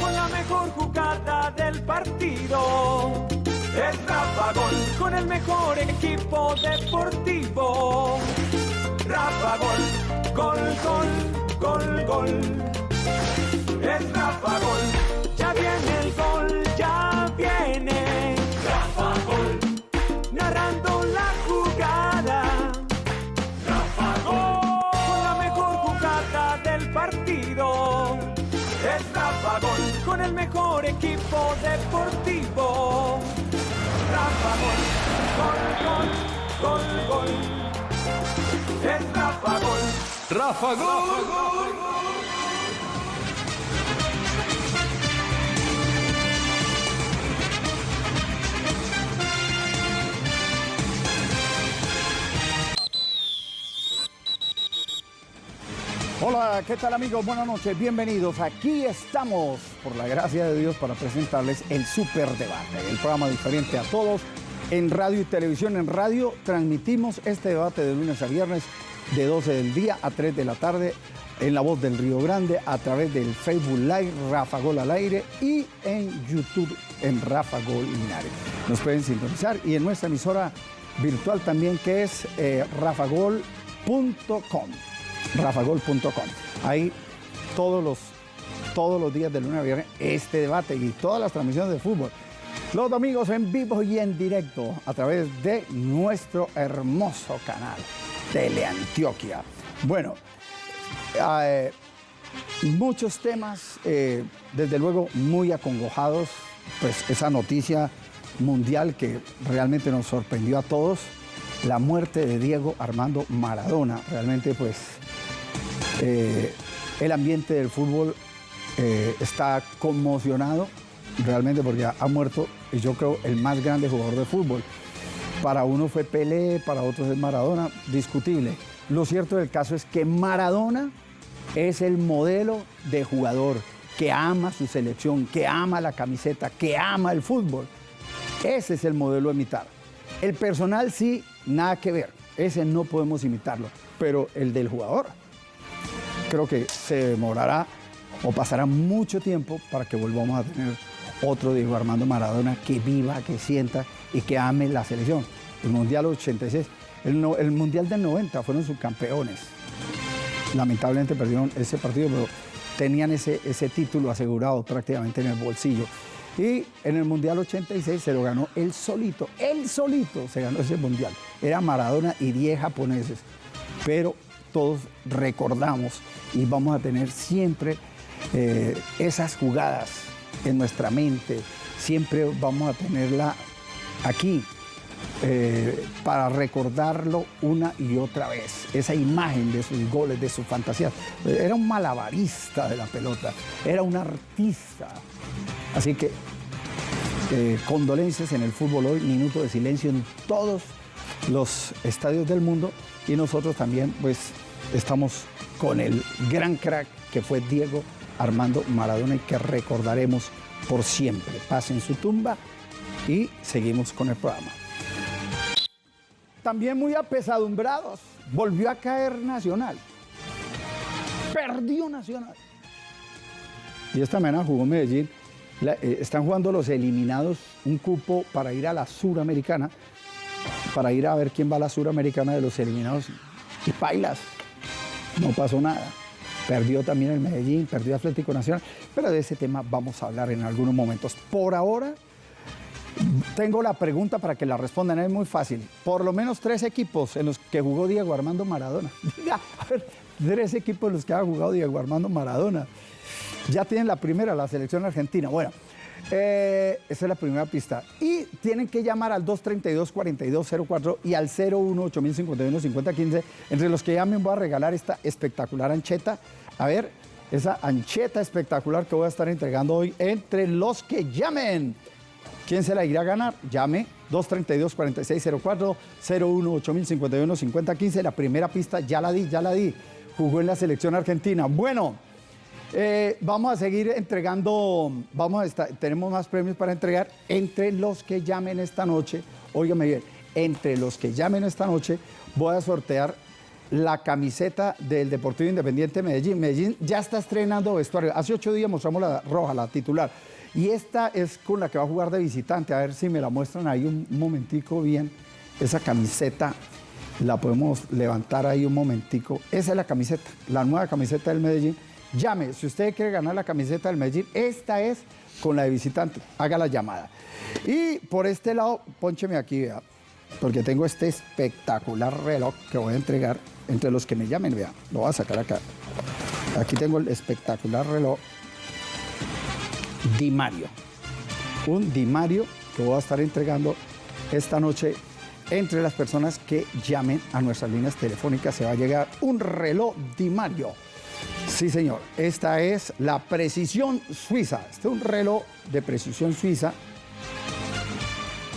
Con la mejor jugada del partido. Es Rafa Gol, con el mejor equipo deportivo. Rafa Gol, gol, gol, gol, gol. Es Rafa Gol, mejor equipo deportivo. Rafa Gol, gol, gol, gol, gol. Es Rafa Gol. Rafa Gol. Hola, ¿qué tal amigos? Buenas noches, bienvenidos. Aquí estamos, por la gracia de Dios, para presentarles el Super Debate, el programa diferente a todos. En radio y televisión, en radio transmitimos este debate de lunes a viernes de 12 del día a 3 de la tarde en La Voz del Río Grande a través del Facebook Live Rafa Gol al aire y en YouTube en Rafa Gol Linares. Nos pueden sintonizar y en nuestra emisora virtual también que es eh, rafagol.com rafagol.com. Ahí todos los, todos los días de lunes a viernes este debate y todas las transmisiones de fútbol. Los domingos en vivo y en directo a través de nuestro hermoso canal Teleantioquia. Bueno, eh, muchos temas, eh, desde luego muy acongojados, pues esa noticia mundial que realmente nos sorprendió a todos, la muerte de Diego Armando Maradona, realmente pues eh, el ambiente del fútbol eh, está conmocionado realmente porque ha muerto, y yo creo, el más grande jugador de fútbol. Para uno fue Pelé, para otros es Maradona, discutible. Lo cierto del caso es que Maradona es el modelo de jugador que ama su selección, que ama la camiseta, que ama el fútbol. Ese es el modelo a imitar. El personal sí, nada que ver. Ese no podemos imitarlo. Pero el del jugador, creo que se demorará o pasará mucho tiempo para que volvamos a tener otro Diego Armando Maradona que viva, que sienta y que ame la selección. El Mundial 86, el, Mundial del 90 fueron subcampeones. Lamentablemente perdieron ese partido, pero tenían ese, ese título asegurado prácticamente en el bolsillo. Y en el Mundial 86 se lo ganó él solito, él solito se ganó ese Mundial. Era Maradona y 10 japoneses. Pero todos recordamos y vamos a tener siempre eh, esas jugadas en nuestra mente. Siempre vamos a tenerla aquí eh, para recordarlo una y otra vez. Esa imagen de sus goles, de sus fantasías. Era un malabarista de la pelota, era un artista. Así que eh, condolencias en el fútbol hoy, minuto de silencio en todos los estadios del mundo y nosotros también pues estamos con el gran crack que fue Diego Armando Maradona y que recordaremos por siempre. Paz en su tumba y seguimos con el programa. También muy apesadumbrados, volvió a caer Nacional. Perdió Nacional. Y esta mañana jugó Medellín. Eh, están jugando los eliminados un cupo para ir a la Suramericana, para ir a ver quién va a la Suramericana de los eliminados. Y pailas, no pasó nada. Perdió también el Medellín, perdió Atlético Nacional, pero de ese tema vamos a hablar en algunos momentos. Por ahora, tengo la pregunta para que la respondan, es muy fácil. Por lo menos tres equipos en los que jugó Diego Armando Maradona. A ver, tres equipos en los que ha jugado Diego Armando Maradona. Ya tienen la primera, la selección argentina. Bueno, eh, esa es la primera pista. Y tienen que llamar al 232-4204 y al 01-8051-5015. Entre los que llamen voy a regalar esta espectacular ancheta. A ver, esa ancheta espectacular que voy a estar entregando hoy entre los que llamen. ¿Quién se la irá a ganar? Llame 232-4604, 01-8051-5015. La primera pista ya la di, ya la di. Jugó en la selección argentina. Bueno, eh, vamos a seguir entregando, vamos a estar, tenemos más premios para entregar entre los que llamen esta noche. Óigame bien, entre los que llamen esta noche voy a sortear la camiseta del Deportivo Independiente Medellín. Medellín ya está estrenando vestuario. Hace ocho días mostramos la roja, la titular. Y esta es con la que va a jugar de visitante. A ver si me la muestran ahí un momentico bien. Esa camiseta la podemos levantar ahí un momentico. Esa es la camiseta, la nueva camiseta del Medellín. Llame, si usted quiere ganar la camiseta del Medellín, esta es con la de visitante. Haga la llamada. Y por este lado, poncheme aquí, vea, porque tengo este espectacular reloj que voy a entregar entre los que me llamen, vea, lo voy a sacar acá. Aquí tengo el espectacular reloj Di Mario. Un Di Mario que voy a estar entregando esta noche entre las personas que llamen a nuestras líneas telefónicas. Se va a llegar un reloj Di Mario. Sí, señor. Esta es la precisión suiza. Este es un reloj de precisión suiza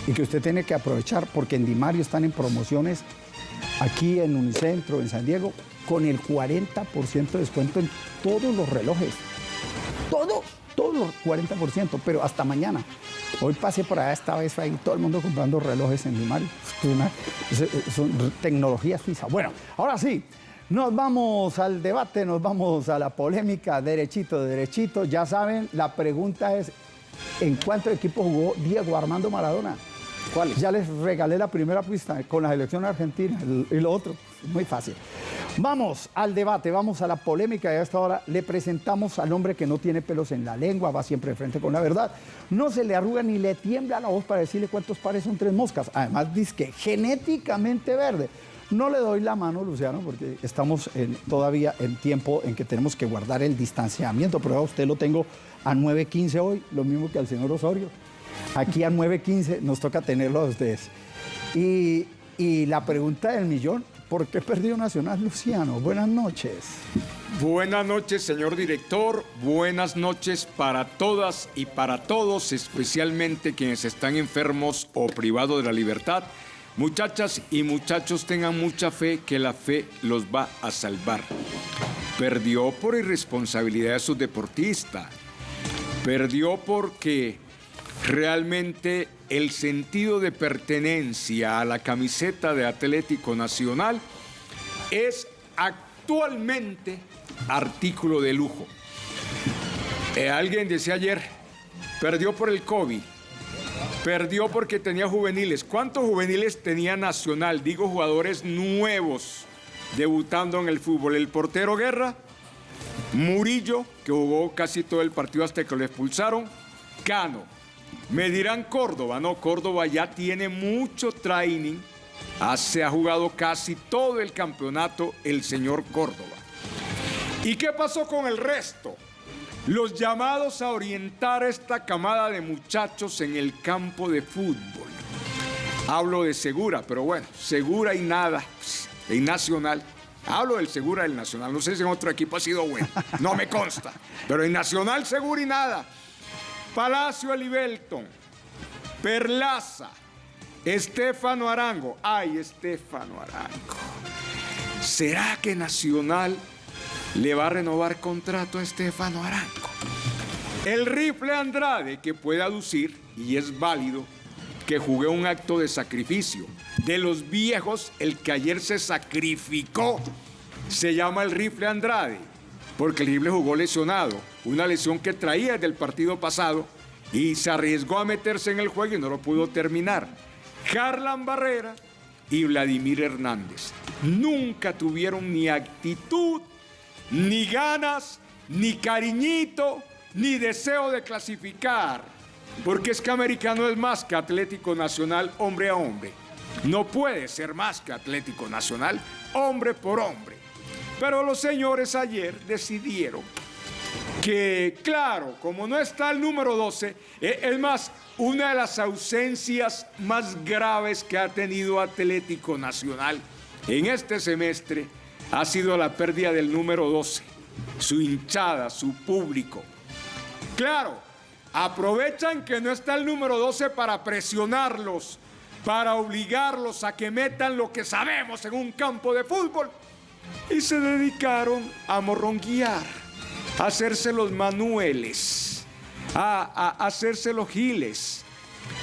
y que usted tiene que aprovechar porque en Di Mario están en promociones aquí en Unicentro, en San Diego, con el 40% de descuento en todos los relojes. Todos, todos los 40%, pero hasta mañana. Hoy pasé por allá esta vez ahí todo el mundo comprando relojes en Di Mario. Son tecnología suiza. Bueno, ahora sí, nos vamos al debate, nos vamos a la polémica, derechito, derechito. Ya saben, la pregunta es, ¿en cuántos equipos jugó Diego Armando Maradona? ¿Cuál? Ya les regalé la primera pista con la selección argentina y lo otro, muy fácil. Vamos al debate, vamos a la polémica y a esta hora le presentamos al hombre que no tiene pelos en la lengua, va siempre de frente con la verdad, no se le arruga ni le tiembla la voz para decirle cuántos pares son tres moscas, además dice que genéticamente verde. No le doy la mano, Luciano, porque estamos todavía en tiempo en que tenemos que guardar el distanciamiento, pero a usted lo tengo a 9.15 hoy, lo mismo que al señor Osorio. Aquí a 9.15 nos toca tenerlo a ustedes. Y, y la pregunta del millón, ¿por qué perdió Nacional Luciano? Buenas noches. Buenas noches, señor director. Buenas noches para todas y para todos, especialmente quienes están enfermos o privados de la libertad. Muchachas y muchachos, tengan mucha fe que la fe los va a salvar. Perdió por irresponsabilidad de su deportista. Perdió porque realmente el sentido de pertenencia a la camiseta de Atlético Nacional es actualmente artículo de lujo. Eh, alguien decía ayer, perdió por el COVID, perdió porque tenía juveniles. ¿Cuántos juveniles tenía Nacional? Digo jugadores nuevos debutando en el fútbol. El portero Guerra, Murillo, que jugó casi todo el partido hasta que lo expulsaron, Cano, me dirán Córdoba, no, Córdoba ya tiene mucho training, ah, se ha jugado casi todo el campeonato el señor Córdoba. ¿Y qué pasó con el resto? Los llamados a orientar esta camada de muchachos en el campo de fútbol. Hablo de Segura, pero bueno, Segura y nada, en Nacional. Hablo del Segura del Nacional, no sé si en otro equipo ha sido bueno, no me consta, pero en Nacional Segura y nada. Palacio Elibelton, Perlaza, Estefano Arango. Ay, Estefano Arango. ¿Será que Nacional le va a renovar contrato a Estefano Arango? El rifle Andrade, que puede aducir, y es válido, que jugué un acto de sacrificio. De los viejos, el que ayer se sacrificó se llama el rifle Andrade, porque el rifle jugó lesionado una lesión que traía del partido pasado y se arriesgó a meterse en el juego y no lo pudo terminar. Harlan Barrera y Vladimir Hernández nunca tuvieron ni actitud, ni ganas, ni cariñito, ni deseo de clasificar, porque es que americano es más que Atlético Nacional hombre a hombre. No puede ser más que Atlético Nacional hombre por hombre. Pero los señores ayer decidieron que, claro, como no está el número 12, eh, es más, una de las ausencias más graves que ha tenido Atlético Nacional en este semestre ha sido la pérdida del número 12, su hinchada, su público. Claro, aprovechan que no está el número 12 para presionarlos, para obligarlos a que metan lo que sabemos en un campo de fútbol y se dedicaron a morronguear hacerse los manueles, a, hacerse los giles.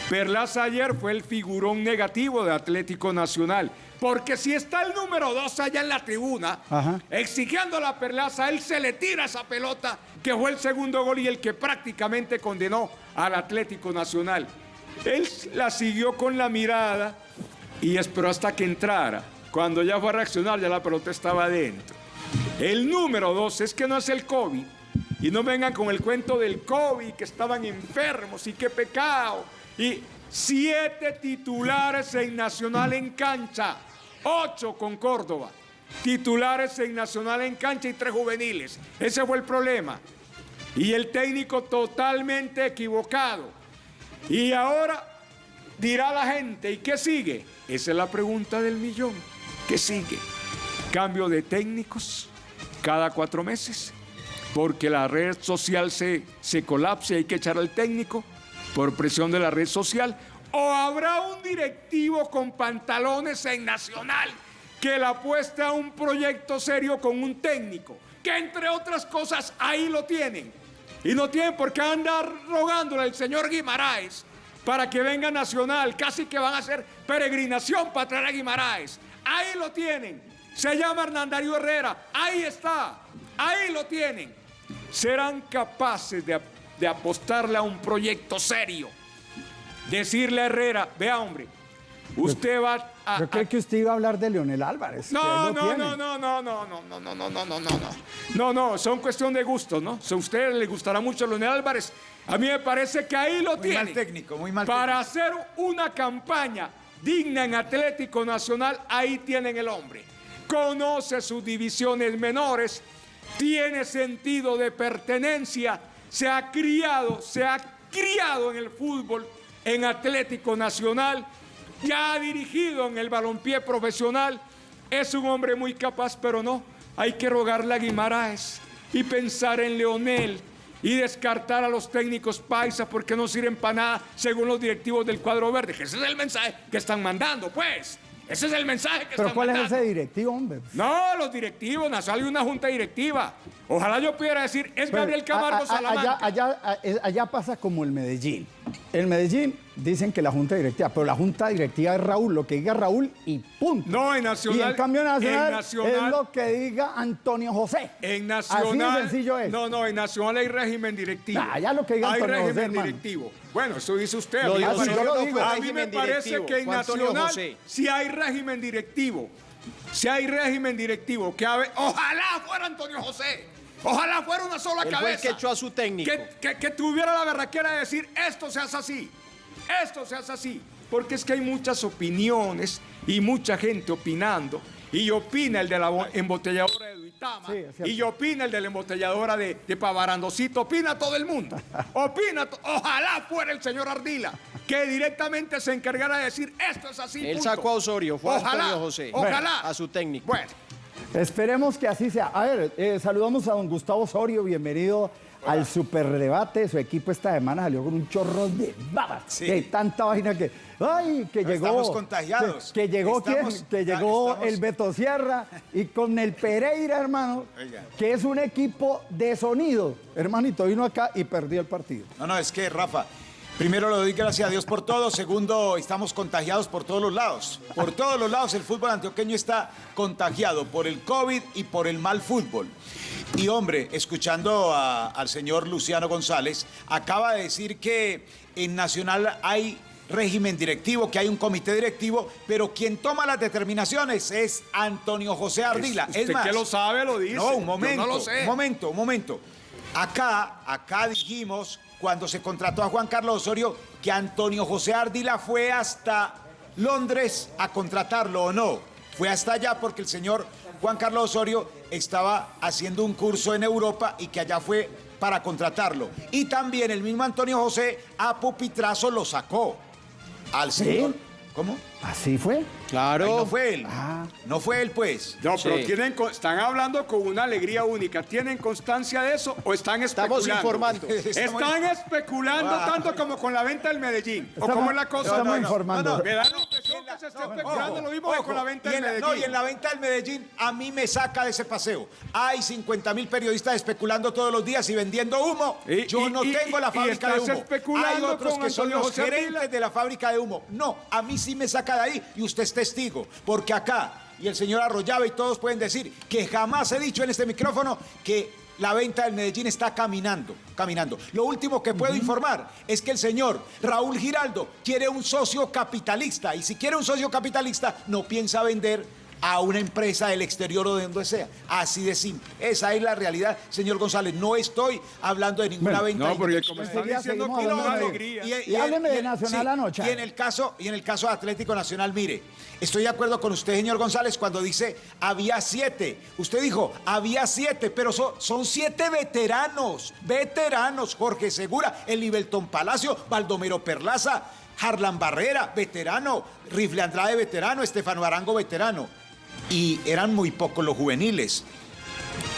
Perlaza ayer fue el figurón negativo de Atlético Nacional. Porque si está el número dos allá en la tribuna, Ajá. exigiendo la perlaza, él se le tira esa pelota, que fue el segundo gol y el que prácticamente condenó al Atlético Nacional. Él la siguió con la mirada y esperó hasta que entrara. Cuando ya fue a reaccionar, ya la pelota estaba adentro. El número dos es que no es el COVID. Y no vengan con el cuento del COVID, que estaban enfermos y qué pecado. Y siete titulares en Nacional en cancha, ocho con Córdoba. Titulares en Nacional en cancha y tres juveniles. Ese fue el problema. Y el técnico totalmente equivocado. Y ahora dirá la gente, ¿y qué sigue? Esa es la pregunta del millón. ¿Qué sigue? Cambio de técnicos cada cuatro meses, porque la red social se, se colapsa y hay que echar al técnico por presión de la red social. ¿O habrá un directivo con pantalones en Nacional que le apueste a un proyecto serio con un técnico? Que entre otras cosas ahí lo tienen. Y no tienen por qué andar rogándole al señor Guimaraes para que venga Nacional. Casi que van a hacer peregrinación para traer a Guimaraes. Ahí lo tienen. Se llama Hernandario Herrera. Ahí está. Ahí lo tienen. Serán capaces de, de apostarle a un proyecto serio. Decirle a Herrera, vea hombre, usted va a... Yo creo que usted iba a hablar de Leonel Álvarez. No, no, no, no, no, no, no, no, no, no, no, no, no, no. No, no, son cuestión de gustos, ¿no? Si a usted le gustará mucho Leonel Álvarez, a mí me parece que ahí lo Muy tiene. mal técnico, muy mal Para hacer una campaña digna en Atlético Nacional, ahí tienen el hombre. Conoce sus divisiones menores, tiene sentido de pertenencia, se ha criado, se ha criado en el fútbol, en Atlético Nacional, ya ha dirigido en el balompié profesional, es un hombre muy capaz, pero no, hay que rogarle a Guimaraes y pensar en Leonel y descartar a los técnicos paisas porque no sirven para nada según los directivos del cuadro verde, que ese es el mensaje que están mandando, pues. Ese es el mensaje que Pero ¿cuál mandando. es ese directivo, hombre? No, los directivos, Nacional y una junta directiva. Ojalá yo pudiera decir, es Pero, Gabriel Camargo a- a- Salamanca. Allá, allá, allá pasa como el Medellín. El Medellín dicen que la junta directiva, pero la junta directiva es Raúl, lo que diga Raúl y punto. No, en Nacional- Y en cambio Nacional, en Nacional- es lo que diga Antonio José. En Así Nacional. de sencillo es. No, no, en Nacional hay régimen directivo. Ah, ya lo que diga Hay Antonio José, régimen directivo. Bueno, eso dice usted. Lo a mí me Así parece- yo lo no digo. fue A mí me régimen parece directivo, que en Nacional sí hay régimen directivo. Si hay régimen directivo, que ojalá fuera Antonio José. Ojalá fuera una sola el cabeza. que echó a su técnico. Que, que- que tuviera la berraquera de decir, esto se hace así, esto se hace así. Porque es que hay muchas opiniones y mucha gente opinando. Y opina el de la bo- embotelladora de Duitama. Sí, y opina el de la embotelladora de, de Pavarandocito. Opina todo el mundo. Opina. Ojalá fuera el señor Ardila que directamente se encargara de decir, esto es así. Él punto". sacó a Osorio, fue a Ojalá, Antonio José. Ojalá. A su técnico. Bueno. Esperemos que así sea. A ver, eh, saludamos a don Gustavo Osorio, bienvenido al superdebate. Su equipo esta semana salió con un chorro de babas. Sí. Que tanta vaina que. ¡Ay! Que No, llegó. estamos contagiados. Que, que llegó Estamos- quién? Que llegó estamos- el Beto Sierra y con el Pereira, hermano, Oiga. que es un equipo de sonido. Hermanito, vino acá y perdió el partido. No, no, es que Rafa, primero le doy gracias a Dios por todo, segundo, estamos contagiados por todos los lados. Por todos los lados el fútbol antioqueño está contagiado por el COVID y por el mal fútbol. Y hombre, escuchando a- al señor Luciano González, acaba de decir que en Nacional hay régimen directivo, que hay un comité directivo, pero quien toma las determinaciones es Antonio José Ardila. Usted es más, que lo sabe, lo dice. No, un momento, no lo sé. un momento, un momento. Acá, acá dijimos, cuando se contrató a Juan Carlos Osorio, que Antonio José Ardila fue hasta Londres a contratarlo o no. Fue hasta allá porque el señor Juan Carlos Osorio estaba haciendo un curso en Europa y que allá fue para contratarlo. Y también el mismo Antonio José a Pupitrazo lo sacó. Al señor. ¿Cómo? ¿Así fue? Claro. Ay, no fue él. Ah. No fue él, pues. No, pero Sí. tienen, están hablando con una alegría única. ¿Tienen constancia de eso o están especulando? Estamos informando. Están especulando tanto como con la venta del Medellín. ¿O Estamos- cómo es la cosa? estamos No, no, informando. no, no. Me da la impresión En la que se está especulando, lo mismo que con la venta y del en la- No, Medellín. y en la venta del Medellín a mí me saca de ese paseo. Hay 50 mil periodistas especulando todos los días y vendiendo humo. Y- Yo y- no y- tengo la y fábrica de humo. especulando Hay otros con que son los José gerentes de la fábrica de humo. No, a mí sí me saca de ahí y usted es testigo. Porque acá, y el señor Arroyave y todos pueden decir que jamás he dicho en este micrófono que la venta del Medellín está caminando, caminando. Lo último que puedo informar es que el señor Raúl Giraldo quiere un socio capitalista y si quiere un socio capitalista no piensa vender a una empresa del exterior o de donde sea. Así de simple. Esa es la realidad, señor González. No estoy hablando de ninguna Bueno, venta. No, porque como están diciendo alegría. Y hábleme de Nacional anoche. Y en el caso, y en el caso de Atlético Nacional, mire, estoy de acuerdo con usted, señor González, cuando dice había siete. Usted dijo había siete, pero son, son siete veteranos, veteranos. Jorge Segura, el Palacio, Baldomero Perlaza, Harlan Barrera, veterano, Rifle Andrade, veterano, Estefano Arango, veterano. Y eran muy pocos los juveniles.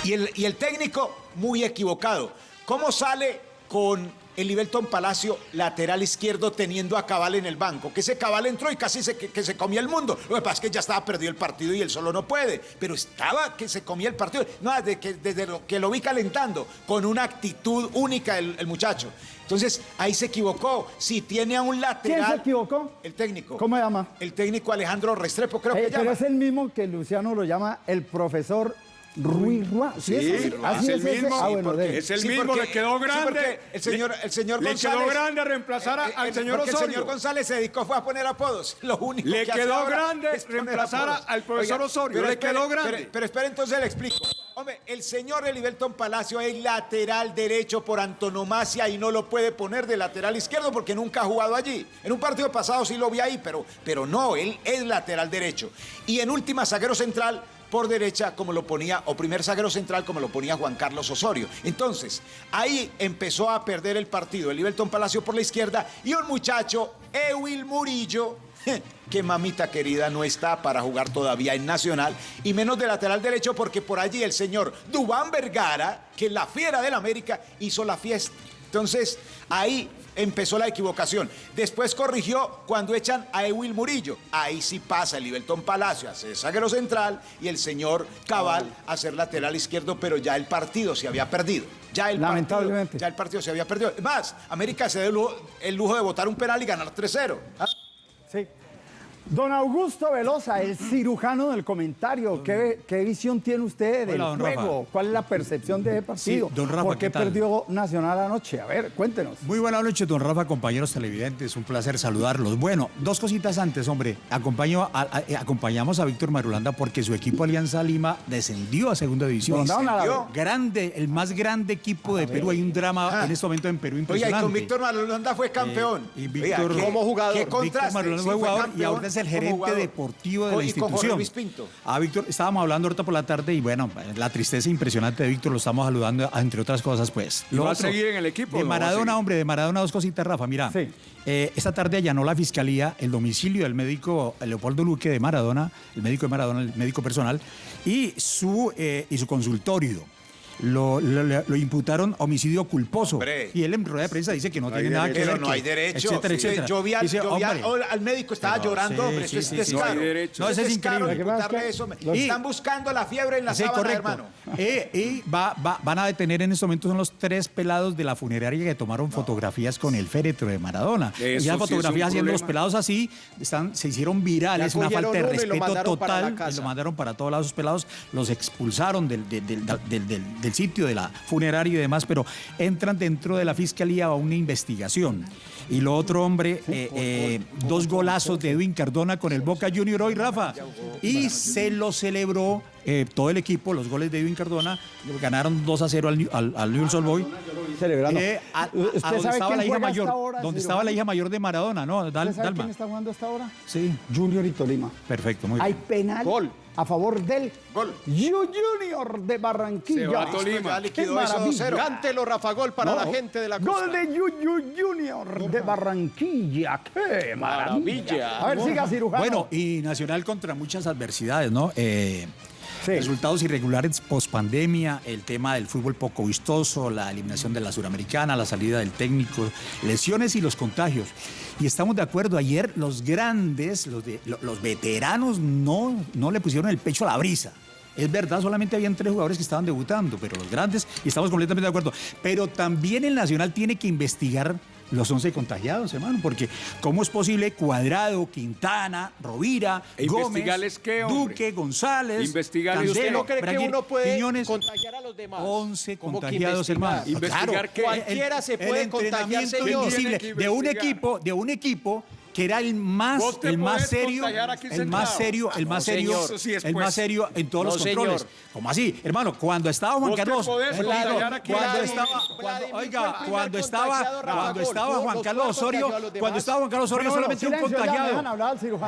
Y el, y el técnico, muy equivocado. ¿Cómo sale con el Libelton Palacio lateral izquierdo teniendo a Cabal en el banco? Que ese Cabal entró y casi se, que, se comía el mundo. Lo que pasa es que ya estaba perdido el partido y él solo no puede. Pero estaba que se comía el partido. No, desde que, desde lo, que lo vi calentando, con una actitud única el muchacho. Entonces, ahí se equivocó. Si tiene a un lateral... ¿Quién se equivocó? El técnico. ¿Cómo se llama? El técnico Alejandro Restrepo, creo Eh, que pero llama. es el mismo que Luciano lo llama el profesor Ruiz Rua. Sí, es, así es el mismo. Ah, bueno, de- es el Sí, mismo, porque- le quedó grande. el señor- el señor le González- quedó grande a reemplazar a- Eh, al eh, señor Osorio. el señor González se dedicó fue a poner apodos. Lo único Le que hace quedó grande reemplazar apodos. al profesor Osorio, le espere, quedó grande. Pero, pero espere, entonces le explico. Hombre, el señor Eliberton Palacio es lateral derecho por antonomasia y no lo puede poner de lateral izquierdo porque nunca ha jugado allí. En un partido pasado sí lo vi ahí, pero, pero no, él es lateral derecho. Y en última, zaguero central por derecha como lo ponía, o primer zaguero central como lo ponía Juan Carlos Osorio. Entonces, ahí empezó a perder el partido el Liberton Palacio por la izquierda y un muchacho, Ewil Murillo, que mamita querida no está para jugar todavía en Nacional, y menos de lateral derecho porque por allí el señor Dubán Vergara, que es la fiera del América, hizo la fiesta. Entonces, ahí empezó la equivocación. Después corrigió cuando echan a Ewil Murillo. Ahí sí pasa el Libertón Palacio a ser zaguero central y el señor Cabal a ser lateral izquierdo, pero ya el partido se había perdido. Ya el Lamentablemente. Partido, ya el partido se había perdido. Es Más, América se dio el lujo, el lujo de botar un penal y ganar 3-0. ¿Ah? Sí. Don Augusto Velosa, el cirujano del comentario, ¿qué, qué visión tiene usted del Hola, don juego? Rafa. ¿Cuál es la percepción de ese partido? Sí, don Rafa, ¿Por ¿qué qué tal? perdió Nacional anoche? A ver, cuéntenos. Muy buenas noches, don Rafa, compañeros televidentes. Un placer saludarlos. Bueno, dos cositas antes, hombre. Acompaño a- a- eh, acompañamos a Víctor Marulanda porque su equipo Alianza Lima descendió a segunda división. Mandaron a la- Descendió. Grande, el más grande equipo de Perú. Hay un drama Ah. en este momento en Perú Oiga, y impresionante. con Víctor Marulanda fue campeón. Eh, y Oiga, Víctor- ¿qué- Como jugador. ¿Qué Víctor contraste? Marulanda Sí, fue jugador y campeón ahora es el gerente deportivo de la institución. Pinto. Ah, Víctor, estábamos hablando ahorita por la tarde y bueno, la tristeza impresionante de Víctor, lo estamos saludando, entre otras cosas, pues. ¿Y Lo va a seguir en el equipo De a Maradona, hombre, de Maradona, dos cositas, Rafa. Mira, Sí. eh, esta tarde allanó la fiscalía el domicilio del médico Leopoldo Luque de Maradona, el médico de Maradona, el médico personal, y su, eh, y su consultorio. Lo, lo- lo imputaron homicidio culposo. Hombre. Y él en rueda de prensa dice que no, tiene nada que Pero ver. no que- hay derecho. Etcétera, Sí, etcétera. Yo vi al, Dice, yo vi al- médico, estaba Pero, llorando, sí, hombre. sí, eso es descaro. No hay derecho. No, eso es descaro increíble. imputarle eso. es Están buscando la fiebre en la Sí, sábana, correcto. hermano. Eh, y va- va- van a detener en este momento son los tres pelados de la funeraria que tomaron fotografías con el féretro de Maradona. Eso y las es fotografías haciendo los pelados así están, se hicieron virales, una falta de respeto total. y. Lo mandaron para todos lados esos pelados, los expulsaron del, del- sitio de la funeraria y demás, pero entran dentro de la fiscalía a una investigación. Y lo otro, hombre, eh, eh, dos golazos de Edwin Cardona con el Boca Junior hoy, Rafa. Y se lo celebró eh, todo el equipo, los goles de Edwin Cardona. Ganaron 2 a 0 al, al, al Newell's Old Boy. Celebrando. Eh, a, a- ¿Usted a donde sabe estaba quién la hija mayor. ahora, donde estaba la hija mayor de Maradona, ¿no? Dal- ¿Usted sabe Dalma. quién está jugando hasta ahora? Sí, Junior y Tolima. perfecto, muy Hay bien. penal Gol. A favor del Gol. Yu Junior de Barranquilla. Se va a Listo, Tolima. ya ¡Qué liquidó eso maravilla! 2-0. Cántelo, Rafa Gol, para No. la gente de la costa. Gol de Yu Yu Junior de Barranquilla. ¡Qué maravilla! Maravilla. A ver, siga cirujano. Bueno, y Nacional contra muchas adversidades, ¿no? Eh, Sí. Resultados irregulares post pandemia, el tema del fútbol poco vistoso, la eliminación de la suramericana, la salida del técnico, lesiones y los contagios. Y estamos de acuerdo, ayer los grandes, los, los veteranos no, no le pusieron el pecho a la brisa. Es verdad, solamente habían tres jugadores que estaban debutando, pero los grandes, y estamos completamente de acuerdo. Pero también el Nacional tiene que investigar los 11 contagiados, hermano, porque ¿cómo es posible Cuadrado, Quintana, Rovira, ¿E Gómez, qué? Duque, González, Investigarles ¿Y usted no cree que uno puede Quiñones, contagiar a los demás? 11 Como que contagiados, investigar. hermano. ¿Investigar Claro? Cualquiera se puede el contagiar, señor. de un investigar. equipo, de un equipo que era el más, el más serio, el más serio, el No, más serio, el pues. más serio en todos No, los controles. ¿Cómo así, hermano? Cuando estaba Juan Carlos, cuando- estaba, oiga, cuando estaba, cuando estaba Juan Carlos Osorio, cuando estaba Juan Carlos Osorio solamente un contagiado.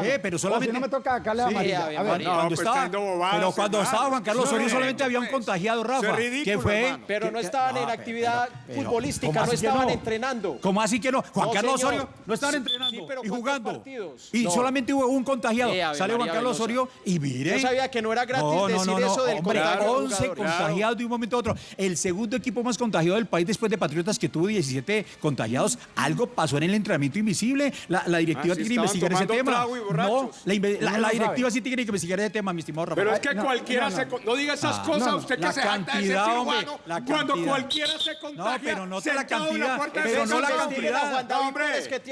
Eh, pero solamente no me toca sacarle la Sí, amarilla. Ave A ver, María. No, cuando pues, estaba, bobadas, pero cuando estaba Juan Carlos Osorio solamente había un pues. contagiado, Rafa. ¿Qué fue? Pero no ¿Qué- estaban en actividad futbolística, ¿cómo no que estaban entrenando. ¿Cómo así que no? Juan Carlos. Osorio no estaban Sí, entrenando pero y ¿cuántos jugando. Y No. solamente hubo un contagiado. Eh, Sale Juan Carlos. Osorio y mire. Yo sabía que no era gratis decir eso del hombre, contagio de 11 jugadores. contagiados de un momento a otro. El segundo equipo más contagiado del país después de Patriotas que tuvo 17 contagiados. Algo pasó en el entrenamiento invisible. La, la directiva Ah, sí, tiene que investigar ese tema. No, la, la- la no directiva sí tiene que investigar ese tema, mi estimado Rafa. Pero es que no, cualquiera no, no. se... No diga esas Ah, cosas, no, no. usted que La se cantidad, hombre, cirujano, la cuando cualquiera se contagia No, pero no la cantidad, puerta de pero no la cantidad. No, hombre,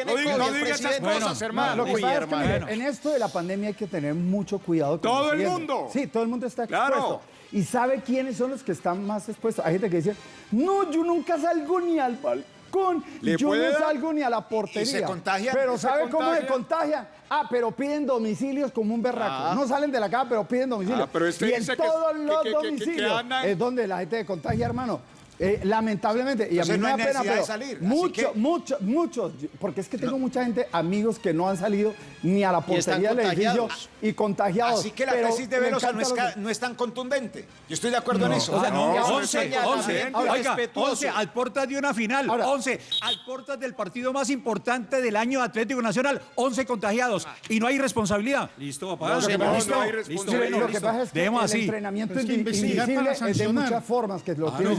no diga- no esas. Cosas, hermano. Lo que pasa es que, mire, hermano. en esto de la pandemia hay que tener mucho cuidado. con Todo el mundo. Sí, todo el mundo está Claro. expuesto. ¿Y sabe quiénes son los que están más expuestos? Hay gente que dice, no, yo nunca salgo ni al balcón, ¿Le yo no salgo ni a la portería. se contagian? Pero ¿Se ¿sabe cómo se contagian? Ah, pero piden domicilios como un berraco. No salen de la casa, pero piden domicilio. Ah, pero este y en todos que- los que- que- domicilios es donde la gente se contagia, hermano. Eh, lamentablemente, y a mí me no da hay pena, pero salir, así muchos, que- muchos, muchos, porque es que tengo mucha gente, amigos que no han salido ni a la portería del edificio y contagiados. Así que la pero tesis de me Velosa no no es tan contundente. Yo estoy de acuerdo en eso. O sea, no, No, 11, señalamiento 11, Ahora, oiga, respetuoso. 11 al portas de una final, Ahora- 11 al portas del partido más importante del año Atlético Nacional, 11 contagiados y no hay responsabilidad. Listo, papá. No, Lo que pasa es no que- hay Sí, responsabilidad. lo que pasa es que Dejemos el así. entrenamiento es invisible de muchas formas que lo tiene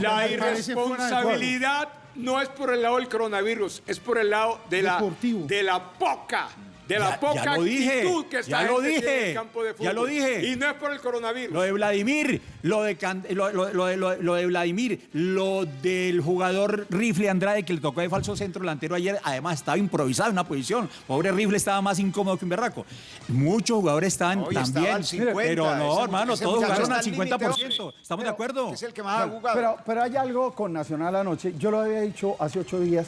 La irresponsabilidad no es por el lado del coronavirus, es por el lado de la, Deportivo. de la poca, de la Ya- poca ya lo dije, actitud que esta ya lo tiene en dije, el campo de fútbol. ya lo dije. Y no es por el coronavirus. Lo de Vladimir, lo de, Can- lo, lo- lo de- lo- lo de Vladimir, lo del jugador Rifle Andrade que le tocó de falso centro delantero ayer, además estaba improvisado en una posición. Pobre Rifle estaba más incómodo que un berraco. Muchos jugadores estaban también. al 50, pero no, ese- hermano, ese todos jugaron está al al límite, 50%. hombre. ¿Estamos de acuerdo? Es el que más ha jugado. Pero, pero hay algo con Nacional anoche. Yo lo había dicho hace ocho días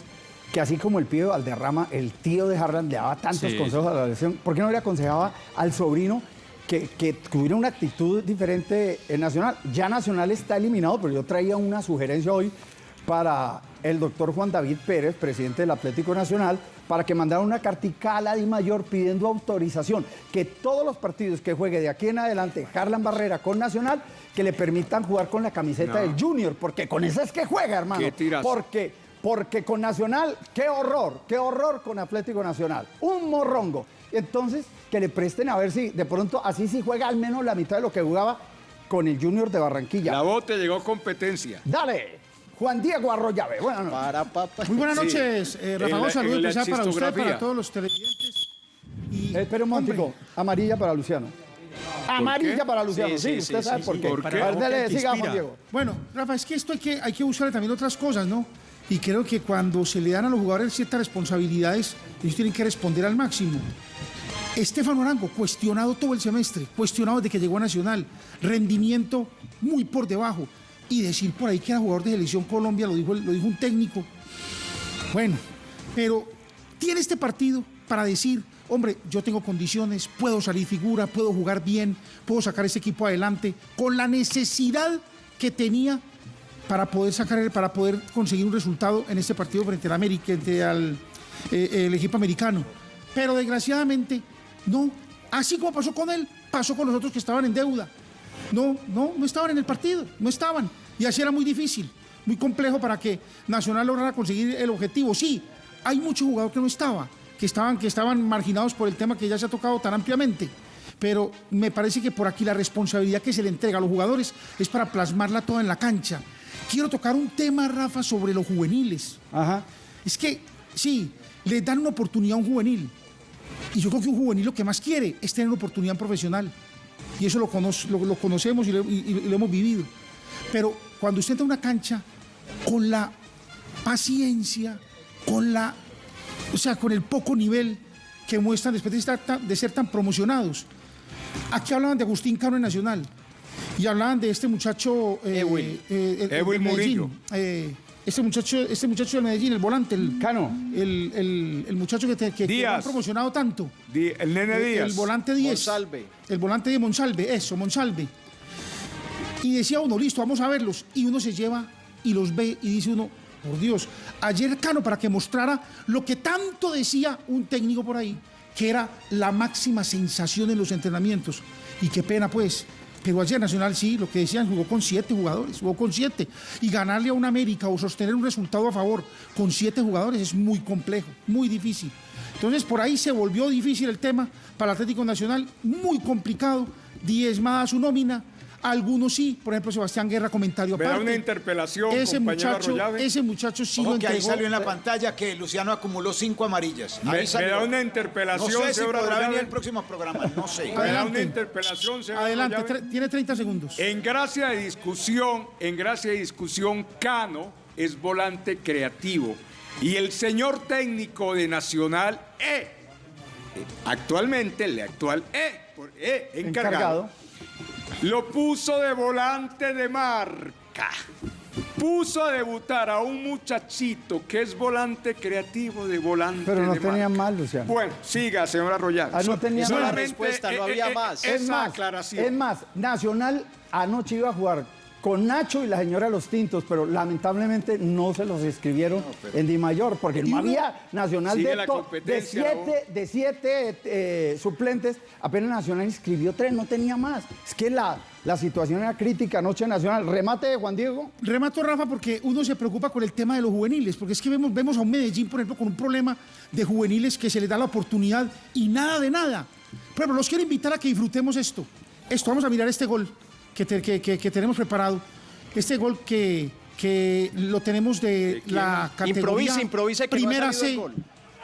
que así como el pibe Valderrama, el tío de Harlan le daba tantos consejos a la selección, ¿por qué no le aconsejaba al sobrino que, que tuviera una actitud diferente en Nacional? Ya Nacional está eliminado, pero yo traía una sugerencia hoy para el doctor Juan David Pérez, presidente del Atlético Nacional, para que mandara una cartica a la Di Mayor pidiendo autorización, que todos los partidos que juegue de aquí en adelante Harlan Barrera con Nacional, que le permitan jugar con la camiseta del Junior, porque con esa es que juega, hermano. Qué tirazo. Porque, porque con Nacional, qué horror, qué horror con Atlético Nacional. Un morrongo. Entonces, que le presten a ver si de pronto así sí juega al menos la mitad de lo que jugaba con el Junior de Barranquilla. La bote llegó competencia. Dale, Juan Diego Arroyave. Bueno, no. Para, papá. Muy buenas Sí. noches, eh, Rafa la- saludo especial para usted, para todos los televidentes. Y, Eh, Espera un momentico. Amarilla para Luciano. Amarilla para Luciano. Sí, Sí, sí, usted sí, sabe sí, por sí. qué. ¿Por qué? A ver, dele, Porque te siga, Juan inspira. Diego. Bueno, Rafa, es que esto hay que, hay que buscarle también otras cosas, ¿no? Y creo que cuando se le dan a los jugadores ciertas responsabilidades, ellos tienen que responder al máximo. Estefano Arango, cuestionado todo el semestre, cuestionado desde que llegó a Nacional, rendimiento muy por debajo. Y decir por ahí que era jugador de selección Colombia, lo dijo, lo dijo un técnico. Bueno, pero tiene este partido para decir, hombre, yo tengo condiciones, puedo salir figura, puedo jugar bien, puedo sacar ese equipo adelante, con la necesidad que tenía para poder sacar, para poder conseguir un resultado en este partido frente al América, frente al eh, el equipo americano. Pero desgraciadamente, no. Así como pasó con él, pasó con los otros que estaban en deuda. No, no, no estaban en el partido, no estaban. Y así era muy difícil, muy complejo para que Nacional lograra conseguir el objetivo. Sí, hay muchos jugadores que no estaban, que estaban, que estaban marginados por el tema que ya se ha tocado tan ampliamente. pero me parece que por aquí la responsabilidad que se le entrega a los jugadores es para plasmarla toda en la cancha. Quiero tocar un tema, Rafa, sobre los juveniles. Ajá. Es que, sí, le dan una oportunidad a un juvenil. Y yo creo que un juvenil lo que más quiere es tener una oportunidad profesional. Y eso lo, cono- lo- lo conocemos y lo, y- y lo hemos vivido. Pero cuando usted entra a una cancha con la paciencia, con la, o sea, con el poco nivel que muestran después de, estar tan- de ser tan promocionados. Aquí hablaban de Agustín Cano en Nacional y hablaban de este muchacho eh, Ewil. eh, el- Ewil. Murillo. Eh, este muchacho, este muchacho de Medellín, el volante, el Cano. el, el- el muchacho que, te, que, que han promocionado tanto. Di- el nene El- Díaz. El volante 10. Monsalve. El volante de Monsalve, eso, Monsalve. Y decía uno, listo, vamos a verlos. Y uno se lleva y los ve y dice uno, por Dios, ayer Cano para que mostrara lo que tanto decía un técnico por ahí, que era la máxima sensación en los entrenamientos. Y qué pena pues. Pero ayer Nacional sí, lo que decían, jugó con siete jugadores, jugó con siete. Y ganarle a un América o sostener un resultado a favor con siete jugadores es muy complejo, muy difícil. Entonces por ahí se volvió difícil el tema para el Atlético Nacional, muy complicado, diezmada su nómina. Algunos sí, por ejemplo Sebastián Guerra, comentario Me da aparte. una interpelación, ese compañero muchacho, Arroyave. ese muchacho sí Ojo lo que ahí salió en la pantalla que Luciano acumuló cinco amarillas. Me, Ahí me salió. da una No interpelación, sé si podrá Arroyave. venir el próximo programa, no sé. Me da una Adelante. interpelación, señor Adelante, tiene 30 segundos. En gracia de discusión, en gracia de discusión, Cano es volante creativo. Y el señor técnico de Nacional, E, eh, actualmente, el actual E, E, encargado, Encargado. Lo puso de volante de marca. Puso a debutar a un muchachito que es volante creativo de volante Pero no de tenía marca. mal, Luciano. Bueno, siga, señor Arroyave. Ah, no tenía Esa es la mal. respuesta, no había más. Es Esa más, aclaración. es más, Nacional anoche iba a jugar con Nacho y la señora Los Tintos, pero lamentablemente no se los escribieron en Di Mayor, porque no había Nacional de, to- siete, de siete eh, suplentes, apenas Nacional inscribió tres, no tenía más. Es que la, la situación era crítica anoche en Nacional. Remate de Juan Diego. Remato, Rafa, porque uno se preocupa con el tema de los juveniles, porque es que vemos, vemos a un Medellín, por ejemplo, con un problema de juveniles que se les da la oportunidad y nada de nada. Ejemplo, los quiero invitar a que disfrutemos esto. Esto, vamos a mirar este gol que, te- que- que- que tenemos preparado. Este gol que, que lo tenemos de la categoría Improvisa, improvisa que no Primera el C. gol.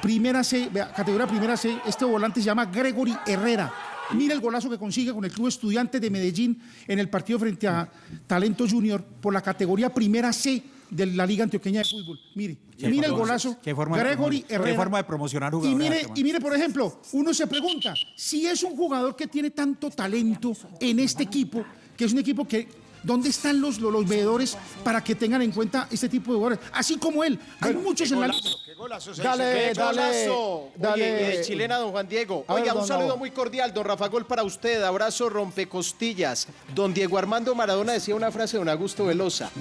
Primera C, categoría Primera C. Este volante se llama Gregory Herrera. Mira el golazo que consigue con el Club Estudiantes de Medellín en el partido frente a Talento Junior por la categoría Primera C de la Liga Antioqueña de Fútbol. Mire, mira el golazo. Qué forma de Gregory promo- qué Herrera. forma de promocionar y jugadores, mire, hermano. y mire, por ejemplo, uno se pregunta si es un jugador que tiene tanto talento en este equipo, que es un equipo que. ¿Dónde están los, los, los veedores para que tengan en cuenta este tipo de jugadores? Así como él. Hay muchos en la Qué golazo se Dale, hizo. ¡Qué dale, golazo! dale. Oye, eh, chilena, don Juan Diego. A ver, Oiga, un saludo muy cordial, don Rafa Gol, para usted. Abrazo rompecostillas. Don Diego Armando Maradona decía una frase de don Augusto Velosa.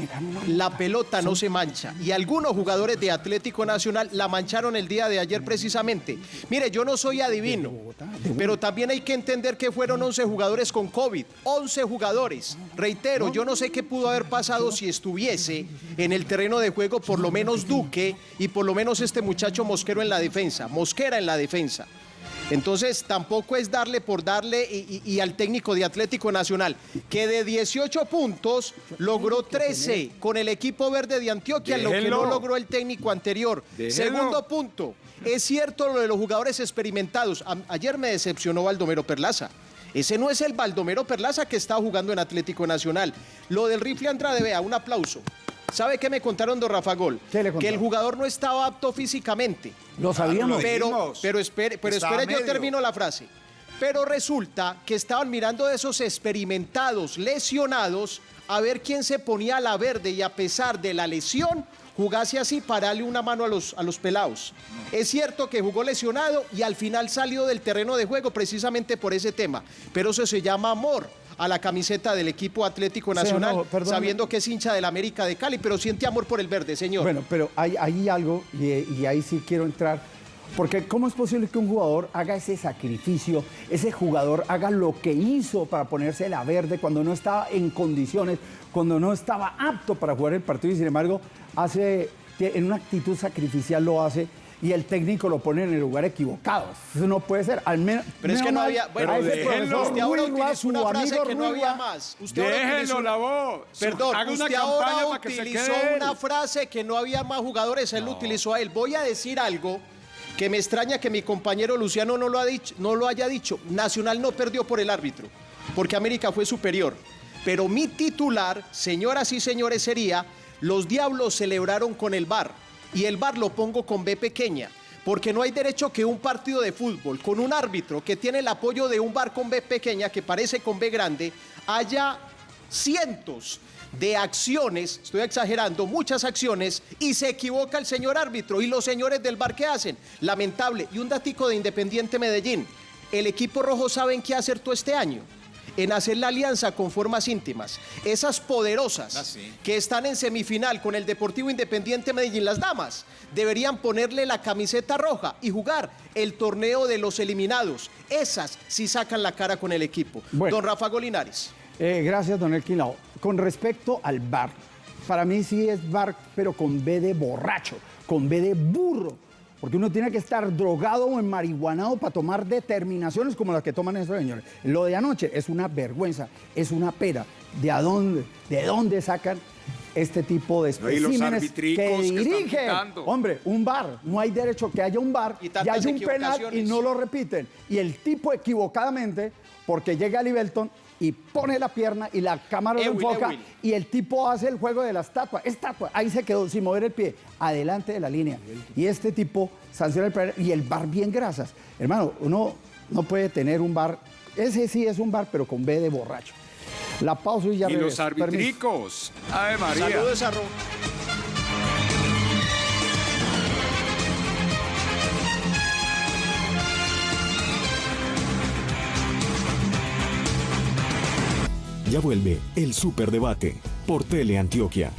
La pelota no se mancha. Y algunos jugadores de Atlético Nacional la mancharon el día de ayer precisamente. Mire, yo no soy adivino, pero también hay que entender que fueron 11 jugadores con COVID. 11 jugadores. Reitero, yo no sé qué pudo haber pasado si estuviese en el terreno de juego por lo menos Duque y por lo menos este muchacho Mosquero en la defensa. Mosquera en la defensa. Entonces tampoco es darle por darle y, y- y al técnico de Atlético Nacional, que de 18 puntos logró 13 con el equipo verde de Antioquia, lo que no logró el técnico anterior. Segundo punto, es cierto lo de los jugadores experimentados. A- ayer me decepcionó Baldomero Perlaza. Ese no es el Baldomero Perlaza que está jugando en Atlético Nacional. Lo del rifle Andrade, vea, un aplauso. ¿Sabe qué me contaron, don Rafa Gol? ¿Qué le que el jugador no estaba apto físicamente. Lo sabíamos. lo Pero, pero espere, pero espere, yo medio. termino la frase. Pero resulta que estaban mirando de esos experimentados, lesionados, a ver quién se ponía a la verde y a pesar de la lesión, jugase así para darle una mano a los, a los pelados. Es cierto que jugó lesionado y al final salió del terreno de juego precisamente por ese tema, pero eso se llama amor a la camiseta del equipo Atlético Sí, Nacional, no, sabiendo que es hincha del América de Cali, pero siente amor por el verde, señor. Bueno, pero hay, hay algo, y, y ahí sí quiero entrar, porque ¿cómo es posible que un jugador haga ese sacrificio, ese jugador haga lo que hizo para ponerse la verde cuando no estaba en condiciones, cuando no estaba apto para jugar el partido y sin embargo hace, en una actitud sacrificial lo hace? y el técnico lo pone en el lugar equivocado. Eso no puede ser. Al menos. Pero es que no había. Bueno, déjenlo. usted ahora utilizó una frase que no había más. Usted Déjenlo la voz. Perdón, Haga una usted campaña ahora para que se utilizó una frase que no había más jugadores, él lo utilizó a él. Voy a decir algo que me extraña que mi compañero Luciano no lo, ha dicho, no lo haya dicho. Nacional no perdió por el árbitro, porque América fue superior. Pero mi titular, señoras y señores, sería, los diablos celebraron con el VAR, y el VAR lo pongo con B pequeña. Porque no hay derecho que un partido de fútbol con un árbitro que tiene el apoyo de un bar con B pequeña, que parece con B grande, haya cientos de acciones, estoy exagerando, muchas acciones, y se equivoca el señor árbitro y los señores del bar que hacen. Lamentable. Y un datico de Independiente Medellín. El equipo rojo saben qué acertó este año. En hacer la alianza con formas íntimas. Esas poderosas Ah, sí. que están en semifinal con el Deportivo Independiente Medellín, las damas, deberían ponerle la camiseta roja y jugar el torneo de los eliminados. Esas sí sacan la cara con el equipo. Bueno. Don Rafa Golinares. Eh, gracias, don Elkin Lao. Con respecto al bar, para mí sí es bar, pero con B de borracho, con B de burro. Porque uno tiene que estar drogado o enmarihuanado para tomar determinaciones como las que toman esos señores. Lo de anoche es una vergüenza, es una pera. ¿De a dónde, de dónde sacan este tipo de No, especímenes arbitricos que que dirigen? pitando. Hombre, un bar, no hay derecho que haya un bar Y y, tantas haya un penal y no lo repiten. Y el tipo equivocadamente, porque llega a Livelton y pone la pierna y la cámara lo enfoca y el tipo hace el juego de la estatua. Estatua, ahí se quedó sin mover el pie, adelante de la línea. Y este tipo sanciona el penal y el bar bien grasas. Hermano, uno no puede tener un bar, ese sí es un bar, pero con B de borracho. La pausa y ya Y los regreso. Permiso. arbitricos. Ave María. Saludos a Ro- Ya vuelve el Superdebate por Teleantioquia.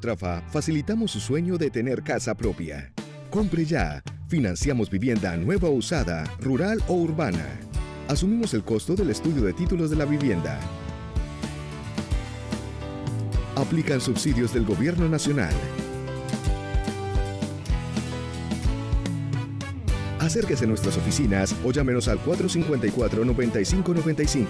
En Cotrafa facilitamos su sueño de tener casa propia. Compre ya. Financiamos vivienda nueva o usada, rural o urbana. Asumimos el costo del estudio de títulos de la vivienda. Aplican subsidios del Gobierno Nacional. Acérquese a nuestras oficinas o llámenos al 454-9595.